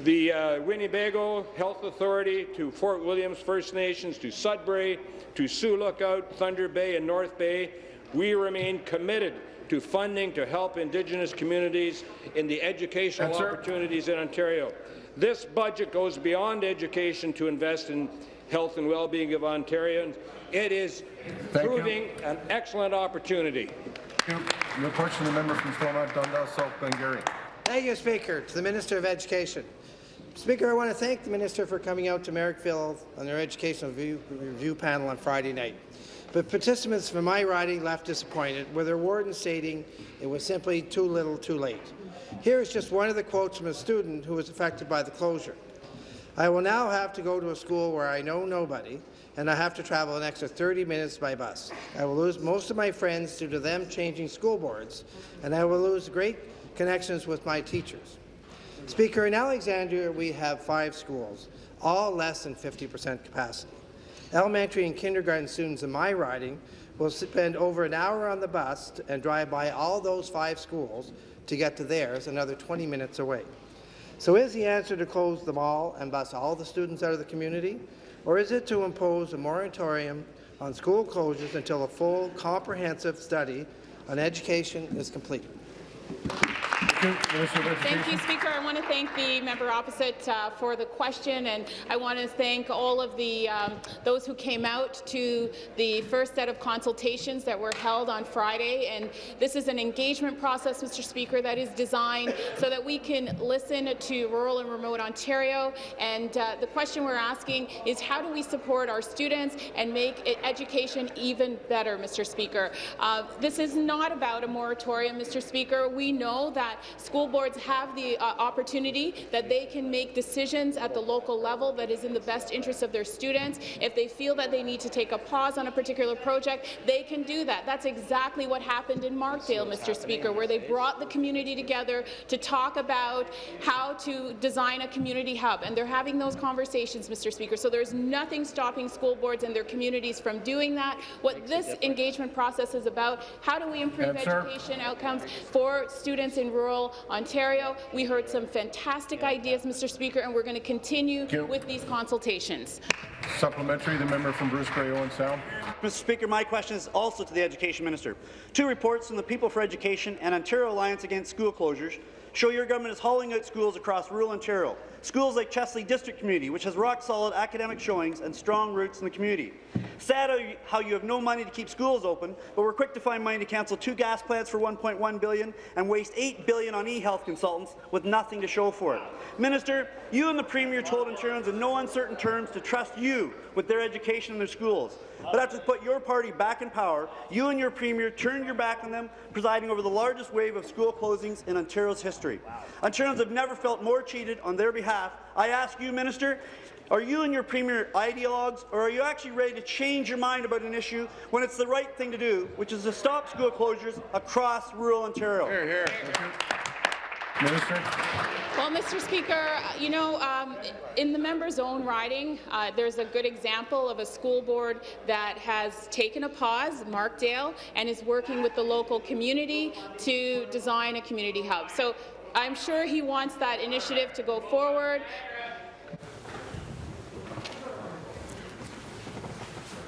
the uh, Weeneebayko Health Authority to Fort Williams First Nations to Sudbury to Sioux Lookout, Thunder Bay and North Bay, we remain committed to funding to help Indigenous communities in the educational Answer. opportunities in Ontario. This budget goes beyond education to invest in health and well-being of Ontarians. It is Thank you. proving an excellent opportunity. Your question, the member from Stormont Dundas, South Glengarry. Thank you, Speaker. To the Minister of Education. Speaker, I want to thank the Minister for coming out to Merrickville on their educational review, review panel on Friday night. But participants from my riding left disappointed, with their warden stating it was simply too little too late. Here is just one of the quotes from a student who was affected by the closure. I will now have to go to a school where I know nobody, and I have to travel an extra 30 minutes by bus. I will lose most of my friends due to them changing school boards, and I will lose great connections with my teachers. Speaker, in Alexandria, we have five schools, all less than 50% capacity. Elementary and kindergarten students in my riding will spend over an hour on the bus and drive by all those five schools to get to theirs, another 20 minutes away. So is the answer to close them all and bus all the students out of the community? Or is it to impose a moratorium on school closures until a full, comprehensive study on education is complete? Thank you, Speaker. I want to thank the member opposite uh, for the question, and I want to thank all of the um, those who came out to the first set of consultations that were held on Friday. And this is an engagement process, Mr. Speaker, that is designed so that we can listen to rural and remote Ontario. And uh, the question we're asking is how do we support our students and make education even better, Mr. Speaker? Uh, this is not about a moratorium, Mr. Speaker. We know that school boards have the uh, opportunity that they can make decisions at the local level that is in the best interest of their students. If they feel that they need to take a pause on a particular project, they can do that. That's exactly what happened in Markdale, Mr. Speaker, where they brought the community together to talk about how to design a community hub, and they're having those conversations, Mr. Speaker. So there's nothing stopping school boards and their communities from doing that. What this engagement process is about, how do we improve Answer. education outcomes for students in rural Ontario? We heard some fantastic ideas, Mr. Speaker, and we're going to continue with these consultations. Supplementary, the member from Bruce Grey Owen Sound. Mr. Speaker, my question is also to the Education Minister. Two reports from the People for Education and Ontario Alliance Against School Closures show your government is hauling out schools across rural Ontario. Schools like Chesley District Community, which has rock-solid academic showings and strong roots in the community. Sad how you- have no money to keep schools open, but we're quick to find money to cancel two gas plants for 1.1 billion and waste 8 billion on e-health consultants with nothing to show for it. Minister, you and the Premier told Ontarians in no uncertain terms to trust you with their education and their schools. But after to put your party back in power, you and your Premier turned your back on them, presiding over the largest wave of school closings in Ontario's history. Ontarians have never felt more cheated on their behalf. I ask you, Minister, are you and your Premier ideologues, or are you actually ready to change your mind about an issue when it's the right thing to do, which is to stop school closures across rural Ontario? Hear, hear. Minister. Well, Mr. Speaker, you know, um, in the member's own riding, uh, there's a good example of a school board that has taken a pause, Markdale, and is working with the local community to design a community hub. So I'm sure he wants that initiative to go forward.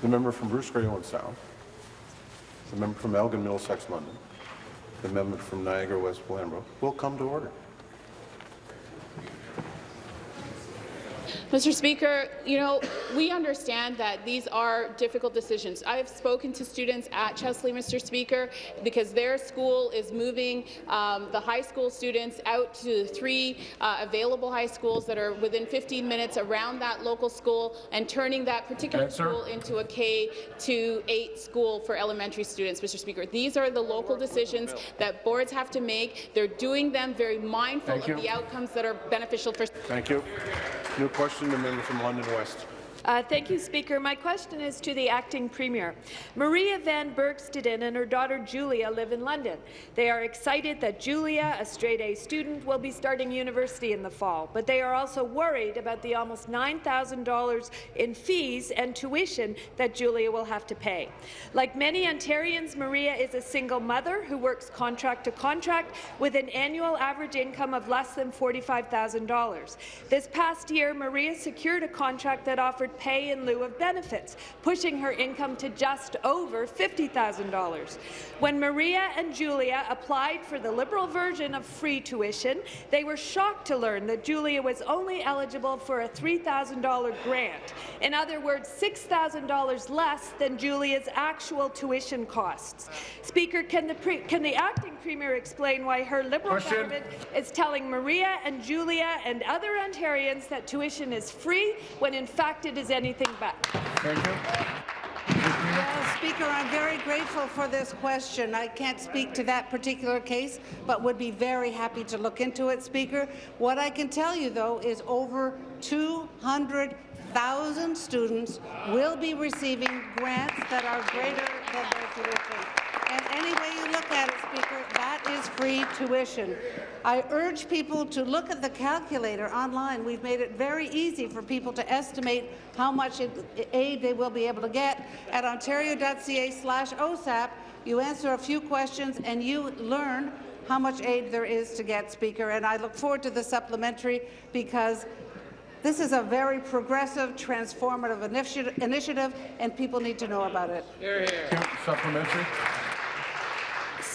The member from Bruce Grey Owen Sound. The member from Elgin Middlesex London. The member from Niagara West Glanbrook will come to order. Mr. Speaker, you know, we understand that these are difficult decisions. I've spoken to students at Chesley, Mr. Speaker, because their school is moving um, the high school students out to three uh, available high schools that are within 15 minutes around that local school and turning that particular school into a K to 8 school for elementary students, Mr. Speaker. These are the local decisions that boards have to make. They're doing them very mindful Thank of you. the outcomes that are beneficial for Thank you. New question, the member from London West. Uh, thank you, Speaker. My question is to the acting premier. Maria Van Bergsteden and her daughter Julia live in London. They are excited that Julia, a straight-A student, will be starting university in the fall, but they are also worried about the almost $9,000 in fees and tuition that Julia will have to pay. Like many Ontarians, Maria is a single mother who works contract to contract with an annual average income of less than $45,000. This past year, Maria secured a contract that offered pay in lieu of benefits, pushing her income to just over $50,000. When Maria and Julia applied for the Liberal version of free tuition, they were shocked to learn that Julia was only eligible for a $3,000 grant. In other words, $6,000 less than Julia's actual tuition costs. Speaker, can the, pre can the acting premier explain why her Liberal Question. government is telling Maria and Julia and other Ontarians that tuition is free when in fact it is anything but. Thank you. Well, Speaker, I'm very grateful for this question. I can't speak to that particular case, but would be very happy to look into it, Speaker. What I can tell you, though, is over 200,000 students will be receiving grants that are greater than their tuition. And any way you look at it, Speaker, that is free tuition. I urge people to look at the calculator online. We've made it very easy for people to estimate how much aid they will be able to get. At ontario.ca slash OSAP, you answer a few questions and you learn how much aid there is to get, Speaker. And I look forward to the supplementary because this is a very progressive, transformative initi- initiative, and people need to know about it. Hear, hear. Supplementary.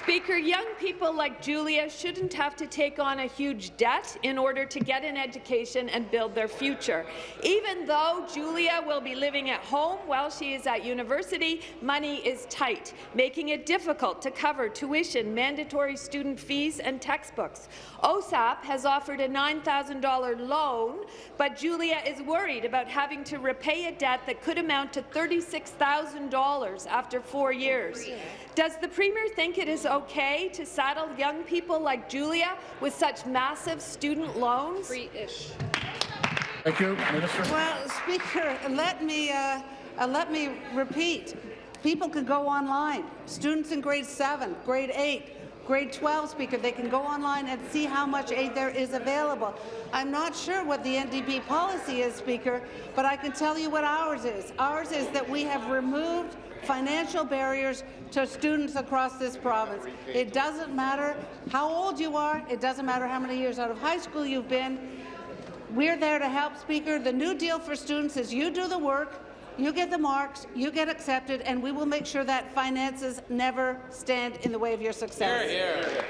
Speaker, young people like Julia shouldn't have to take on a huge debt in order to get an education and build their future. Even though Julia will be living at home while she is at university, money is tight, making it difficult to cover tuition, mandatory student fees and textbooks. OSAP has offered a $9,000 loan, but Julia is worried about having to repay a debt that could amount to $36,000 after four years. Does the Premier think it is okay to saddle young people like Julia with such massive student loans? Free-ish. Thank you, Minister. Well, Speaker, let me, uh, uh, let me repeat. People can go online. Students in grade 7, grade 8, grade 12, Speaker, they can go online and see how much aid there is available. I'm not sure what the NDP policy is, Speaker, but I can tell you what ours is. Ours is that we have removed financial barriers to students across this province. It doesn't matter how old you are. It doesn't matter how many years out of high school you've been. We're there to help, Speaker. The new deal for students is you do the work, you get the marks, you get accepted, and we will make sure that finances never stand in the way of your success. Hear, hear.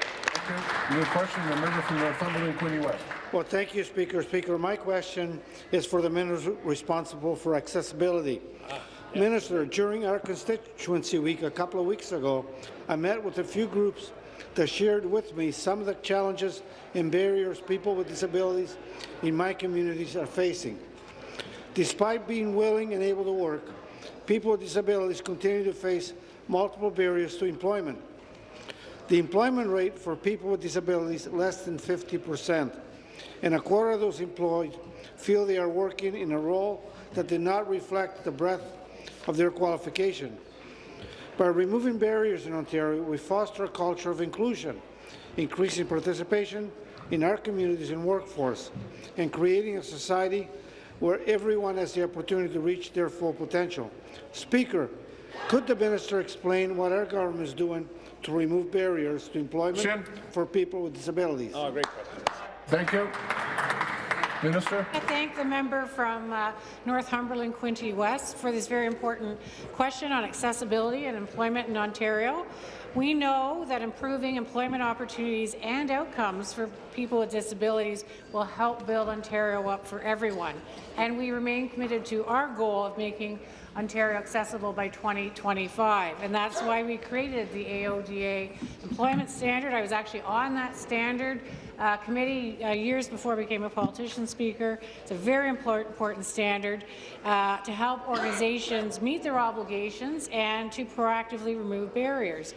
New question, the member from Northumberland, Quinte West. Well, thank you, Speaker. Speaker, my question is for the minister responsible for accessibility. Ah, minister, during our constituency week a couple of weeks ago, I met with a few groups that shared with me some of the challenges and barriers people with disabilities in my communities are facing. Despite being willing and able to work, people with disabilities continue to face multiple barriers to employment. The employment rate for people with disabilities is less than 50 percent, and a quarter of those employed feel they are working in a role that did not reflect the breadth of their qualification. By removing barriers in Ontario, we foster a culture of inclusion, increasing participation in our communities and workforce, and creating a society where everyone has the opportunity to reach their full potential. Speaker, could the minister explain what our government is doing to remove barriers to employment Shin. for people with disabilities? Oh, great question. Thank you. Minister. I thank the member from uh, Northumberland, Quinte West, for this very important question on accessibility and employment in Ontario. We know that improving employment opportunities and outcomes for people with disabilities will help build Ontario up for everyone, and we remain committed to our goal of making Ontario accessible by 2025, and that's why we created the AODA employment standard. I was actually on that standard uh, committee uh, years before I became a politician speaker. It's a very important, standard uh, to help organizations meet their obligations and to proactively remove barriers.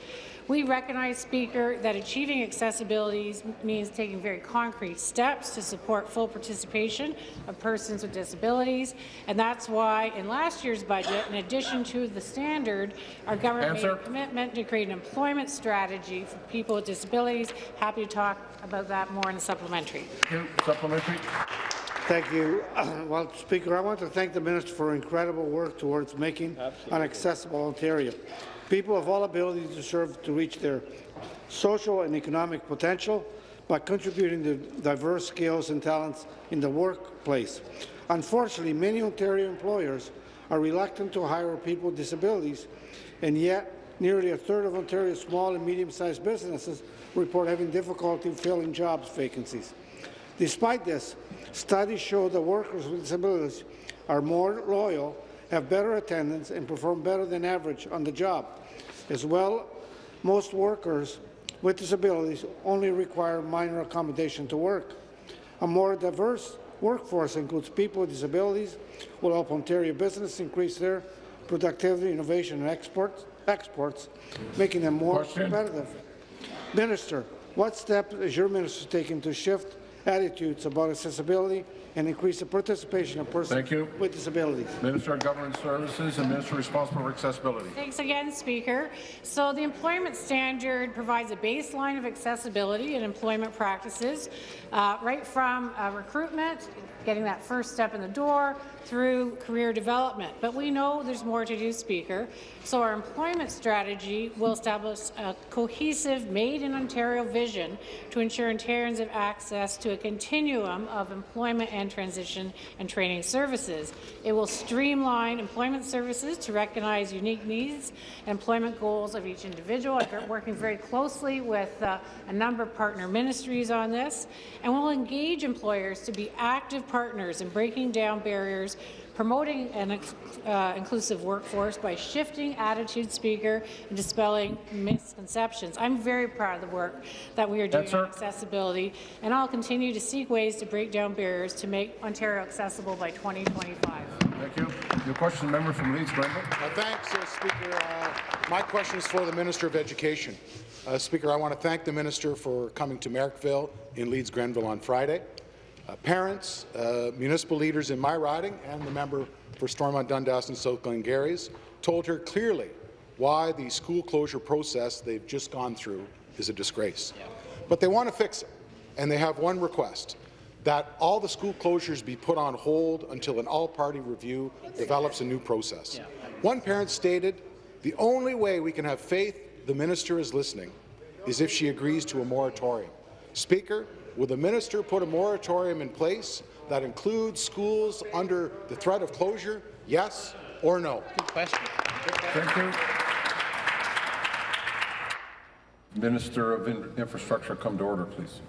We recognize, Speaker, that achieving accessibility means taking very concrete steps to support full participation of persons with disabilities, and that's why in last year's budget, in addition to the standard, our government Answer. made a commitment to create an employment strategy for people with disabilities. Happy to talk about that more in the supplementary. Supplementary. Thank you. Well, Speaker, I want to thank the minister for incredible work towards making an accessible Ontario. People of all abilities deserve to reach their social and economic potential by contributing to diverse skills and talents in the workplace. Unfortunately, many Ontario employers are reluctant to hire people with disabilities, and yet nearly a third of Ontario's small and medium-sized businesses report having difficulty filling jobs vacancies. Despite this, studies show that workers with disabilities are more loyal, have better attendance, and perform better than average on the job. As well, most workers with disabilities only require minor accommodation to work. A more diverse workforce includes people with disabilities, will help Ontario business increase their productivity, innovation, and exports, exports making them more Question. competitive. Minister, what steps is your minister taking to shift attitudes about accessibility and increase the participation of persons Thank you. with disabilities? Minister of Government Services and Minister responsible for accessibility. Thanks again, Speaker. So the employment standard provides a baseline of accessibility and employment practices, uh, right from uh, recruitment, getting that first step in the door, through career development. But we know there's more to do, Speaker. So our employment strategy will establish a cohesive made-in-Ontario vision to ensure Ontarians have access to a continuum of employment and transition and training services. It will streamline employment services to recognize unique needs and employment goals of each individual. I've been working very closely with uh, a number of partner ministries on this, and we'll engage employers to be active partners in breaking down barriers promoting an uh, inclusive workforce by shifting attitude, Speaker, and dispelling misconceptions. I'm very proud of the work that we are doing Yes, on accessibility, and I'll continue to seek ways to break down barriers to make Ontario accessible by 2025. Thank you. Your question, member from Leeds, Grenville. Uh, Thanks, uh, Speaker. Uh, my question is for the Minister of Education. Uh, Speaker, I want to thank the Minister for coming to Merrickville in Leeds, Grenville on Friday. Uh, parents, uh, municipal leaders in my riding, and the member for Stormont Dundas and South Glengarry's told her clearly why the school closure process they've just gone through is a disgrace. But they want to fix it, and they have one request, that all the school closures be put on hold until an all-party review develops a new process. One parent stated, the only way we can have faith the minister is listening is if she agrees to a moratorium. Speaker, will the minister put a moratorium in place that includes schools under the threat of closure, yes or no? Good question. Thank you. Minister of Infrastructure, come to order, please.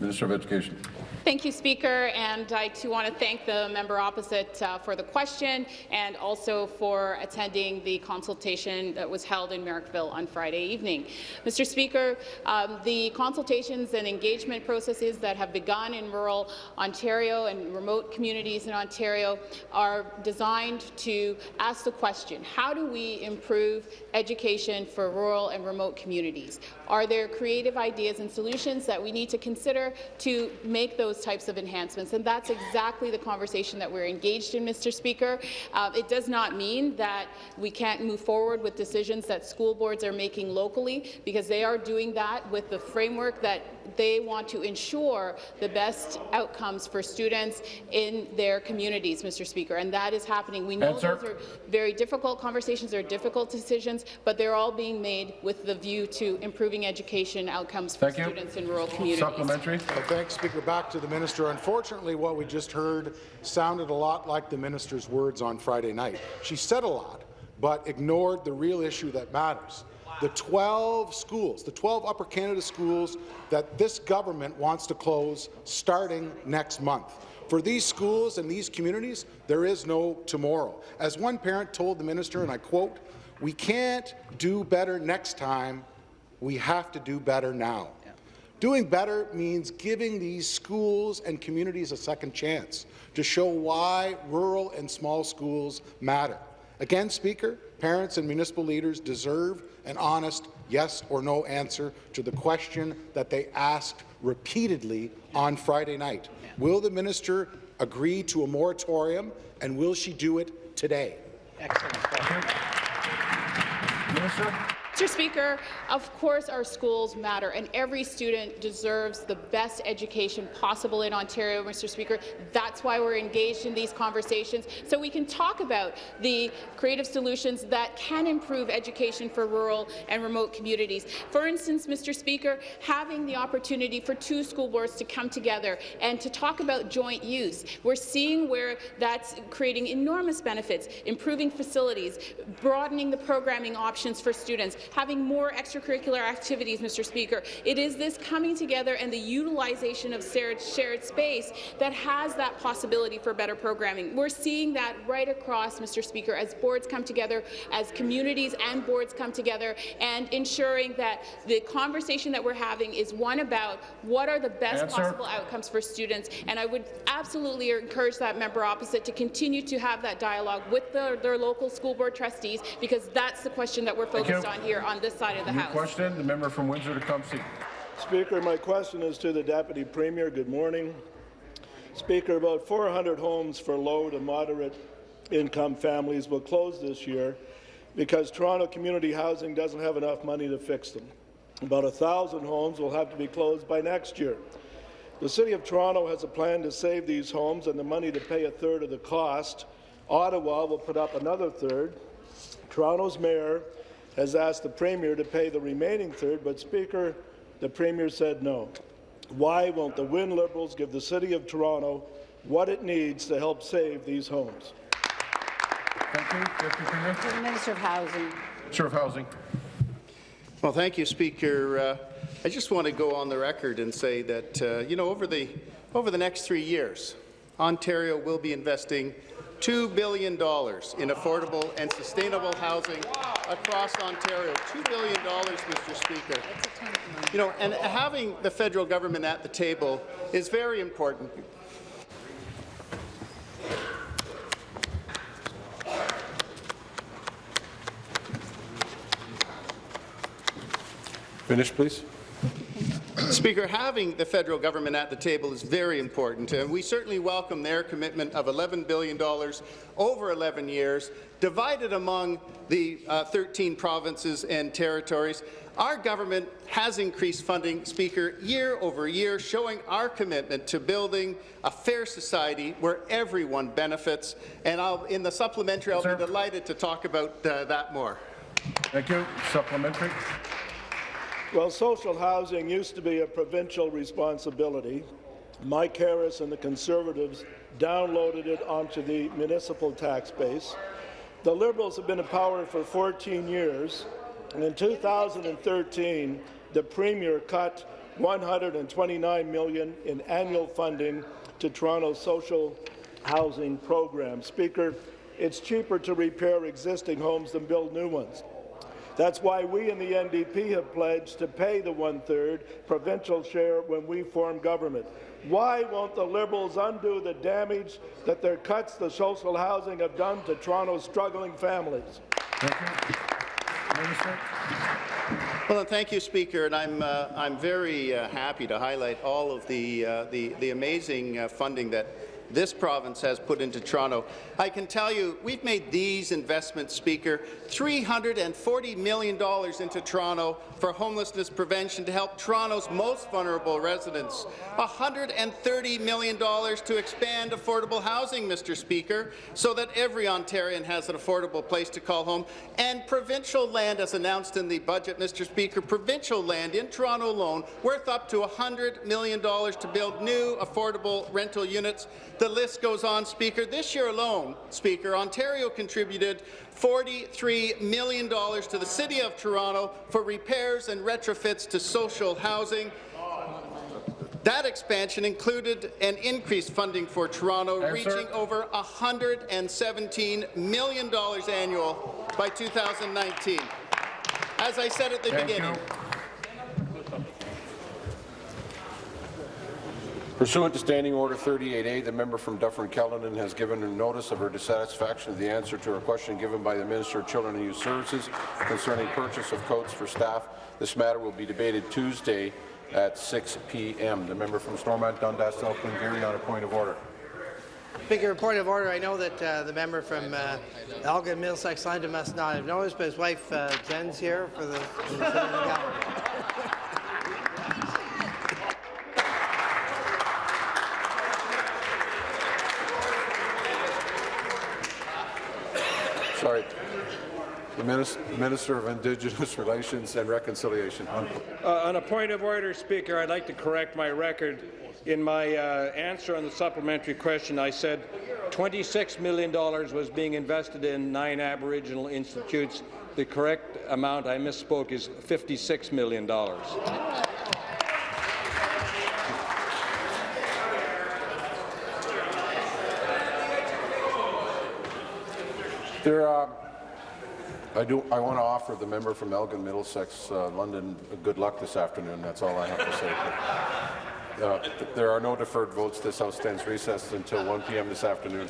Minister of Education. Thank you, Speaker, and I too want to thank the member opposite uh, for the question and also for attending the consultation that was held in Merrickville on Friday evening. Mr. Speaker, um, the consultations and engagement processes that have begun in rural Ontario and remote communities in Ontario are designed to ask the question, how do we improve education for rural and remote communities? Are there creative ideas and solutions that we need to consider to make those types of enhancements? And that's exactly the conversation that we're engaged in, Mr. Speaker. Uh, it does not mean that we can't move forward with decisions that school boards are making locally, because they are doing that with the framework that they want to ensure the best outcomes for students in their communities, Mr. Speaker, and that is happening. We know Answer. those are very difficult conversations, they're difficult decisions, but they're all being made with the view to improving education outcomes for Thank you. students in rural communities. Supplementary. Supplementary. Uh, thanks, Speaker. Back to the minister. Unfortunately, what we just heard sounded a lot like the minister's words on Friday night. She said a lot, but ignored the real issue that matters. The 12 schools, the 12 Upper Canada schools that this government wants to close starting next month. For these schools and these communities, there is no tomorrow. As one parent told the minister, and I quote, we can't do better next time, we have to do better now. Doing better means giving these schools and communities a second chance to show why rural and small schools matter. Again, Speaker, parents and municipal leaders deserve an honest yes or no answer to the question that they asked repeatedly on Friday night. Will the minister agree to a moratorium, and will she do it today? Mr. Speaker, of course our schools matter, and every student deserves the best education possible in Ontario, Mr. Speaker. That's why we're engaged in these conversations, so we can talk about the creative solutions that can improve education for rural and remote communities. For instance, Mr. Speaker, having the opportunity for two school boards to come together and to talk about joint use. We're seeing where that's creating enormous benefits, improving facilities, broadening the programming options for students, having more extracurricular activities, Mr. Speaker. It is this coming together and the utilization of shared, shared space that has that possibility for better programming. We're seeing that right across, Mr. Speaker, as boards come together, as communities and boards come together, and ensuring that the conversation that we're having is one about what are the best Answer. possible outcomes for students. And I would absolutely encourage that member opposite to continue to have that dialogue with the, their local school board trustees, because that's the question that we're focused on here on this side of the New House. question, the member from Windsor-Tecumseh. Speaker, my question is to the Deputy Premier. Good morning. Speaker, about 400 homes for low to moderate income families will close this year because Toronto Community Housing doesn't have enough money to fix them. About 1,000 homes will have to be closed by next year. The City of Toronto has a plan to save these homes and the money to pay a third of the cost. Ottawa will put up another third. Toronto's mayor has asked the Premier to pay the remaining third, but Speaker, the Premier said no. Why won't the Wynne Liberals give the City of Toronto what it needs to help save these homes? Thank you. Deputy Premier. Minister of Housing. Minister of Housing. Well, thank you, Speaker. Uh, I just want to go on the record and say that, uh, you know, over the, over the next three years, Ontario will be investing $2 billion in affordable and sustainable housing across Ontario. $2 billion, Mr. Speaker. You know, and having the federal government at the table is very important. Finish, please. Speaker, having the federal government at the table is very important, and we certainly welcome their commitment of $11 billion over 11 years, divided among the uh, 13 provinces and territories. Our government has increased funding, Speaker, year over year, showing our commitment to building a fair society where everyone benefits. And I'll, in the supplementary, I'll be delighted to talk about uh, that more. Thank you. Supplementary. Well, social housing used to be a provincial responsibility. Mike Harris and the Conservatives downloaded it onto the municipal tax base. The Liberals have been in power for 14 years, and in 2013, the Premier cut 129 million in annual funding to Toronto's social housing program. Speaker, it's cheaper to repair existing homes than build new ones. That's why we in the NDP have pledged to pay the one-third provincial share when we form government. Why won't the Liberals undo the damage that their cuts to social housing have done to Toronto's struggling families? Well, and thank you, Speaker, and I'm uh, I'm very uh, happy to highlight all of the uh, the, the amazing uh, funding that this province has put into Toronto. I can tell you we've made these investments, Speaker, $340 million into Toronto for homelessness prevention to help Toronto's most vulnerable residents, $130 million to expand affordable housing, Mr. Speaker, so that every Ontarian has an affordable place to call home, and provincial land, as announced in the budget, Mr. Speaker, provincial land in Toronto alone worth up to $100 million to build new affordable rental units. The list goes on, Speaker. This year alone, Speaker, Ontario contributed $43 million to the City of Toronto for repairs and retrofits to social housing. That expansion included an increased funding for Toronto, Answer. reaching over $117 million annual by 2019. As I said at the Thank beginning, Pursuant to Standing Order 38A, the member from Dufferin-Caledon has given notice of her dissatisfaction with the answer to her question given by the Minister of Children and Youth Services concerning purchase of coats for staff. This matter will be debated Tuesday at 6 p.m. The member from Stormont, Dundas, Elkland, Gary on a point of order. Speaker, a point of order. I know that uh, the member from uh, Elgin, Middlesex, London must not have noticed, but his wife uh, Jen's here for the. For the gallery. Sorry. The Minister of Indigenous Relations and Reconciliation. Uh, on a point of order, Speaker, I'd like to correct my record. In my uh, answer on the supplementary question, I said $26 million was being invested in nine Aboriginal institutes. The correct amount I misspoke is $56 million. There, uh, I do. I want to offer the member from Elgin, Middlesex, uh, London, good luck this afternoon. That's all I have to say. Uh, there are no deferred votes. This House stands recessed until 1 p.m. this afternoon.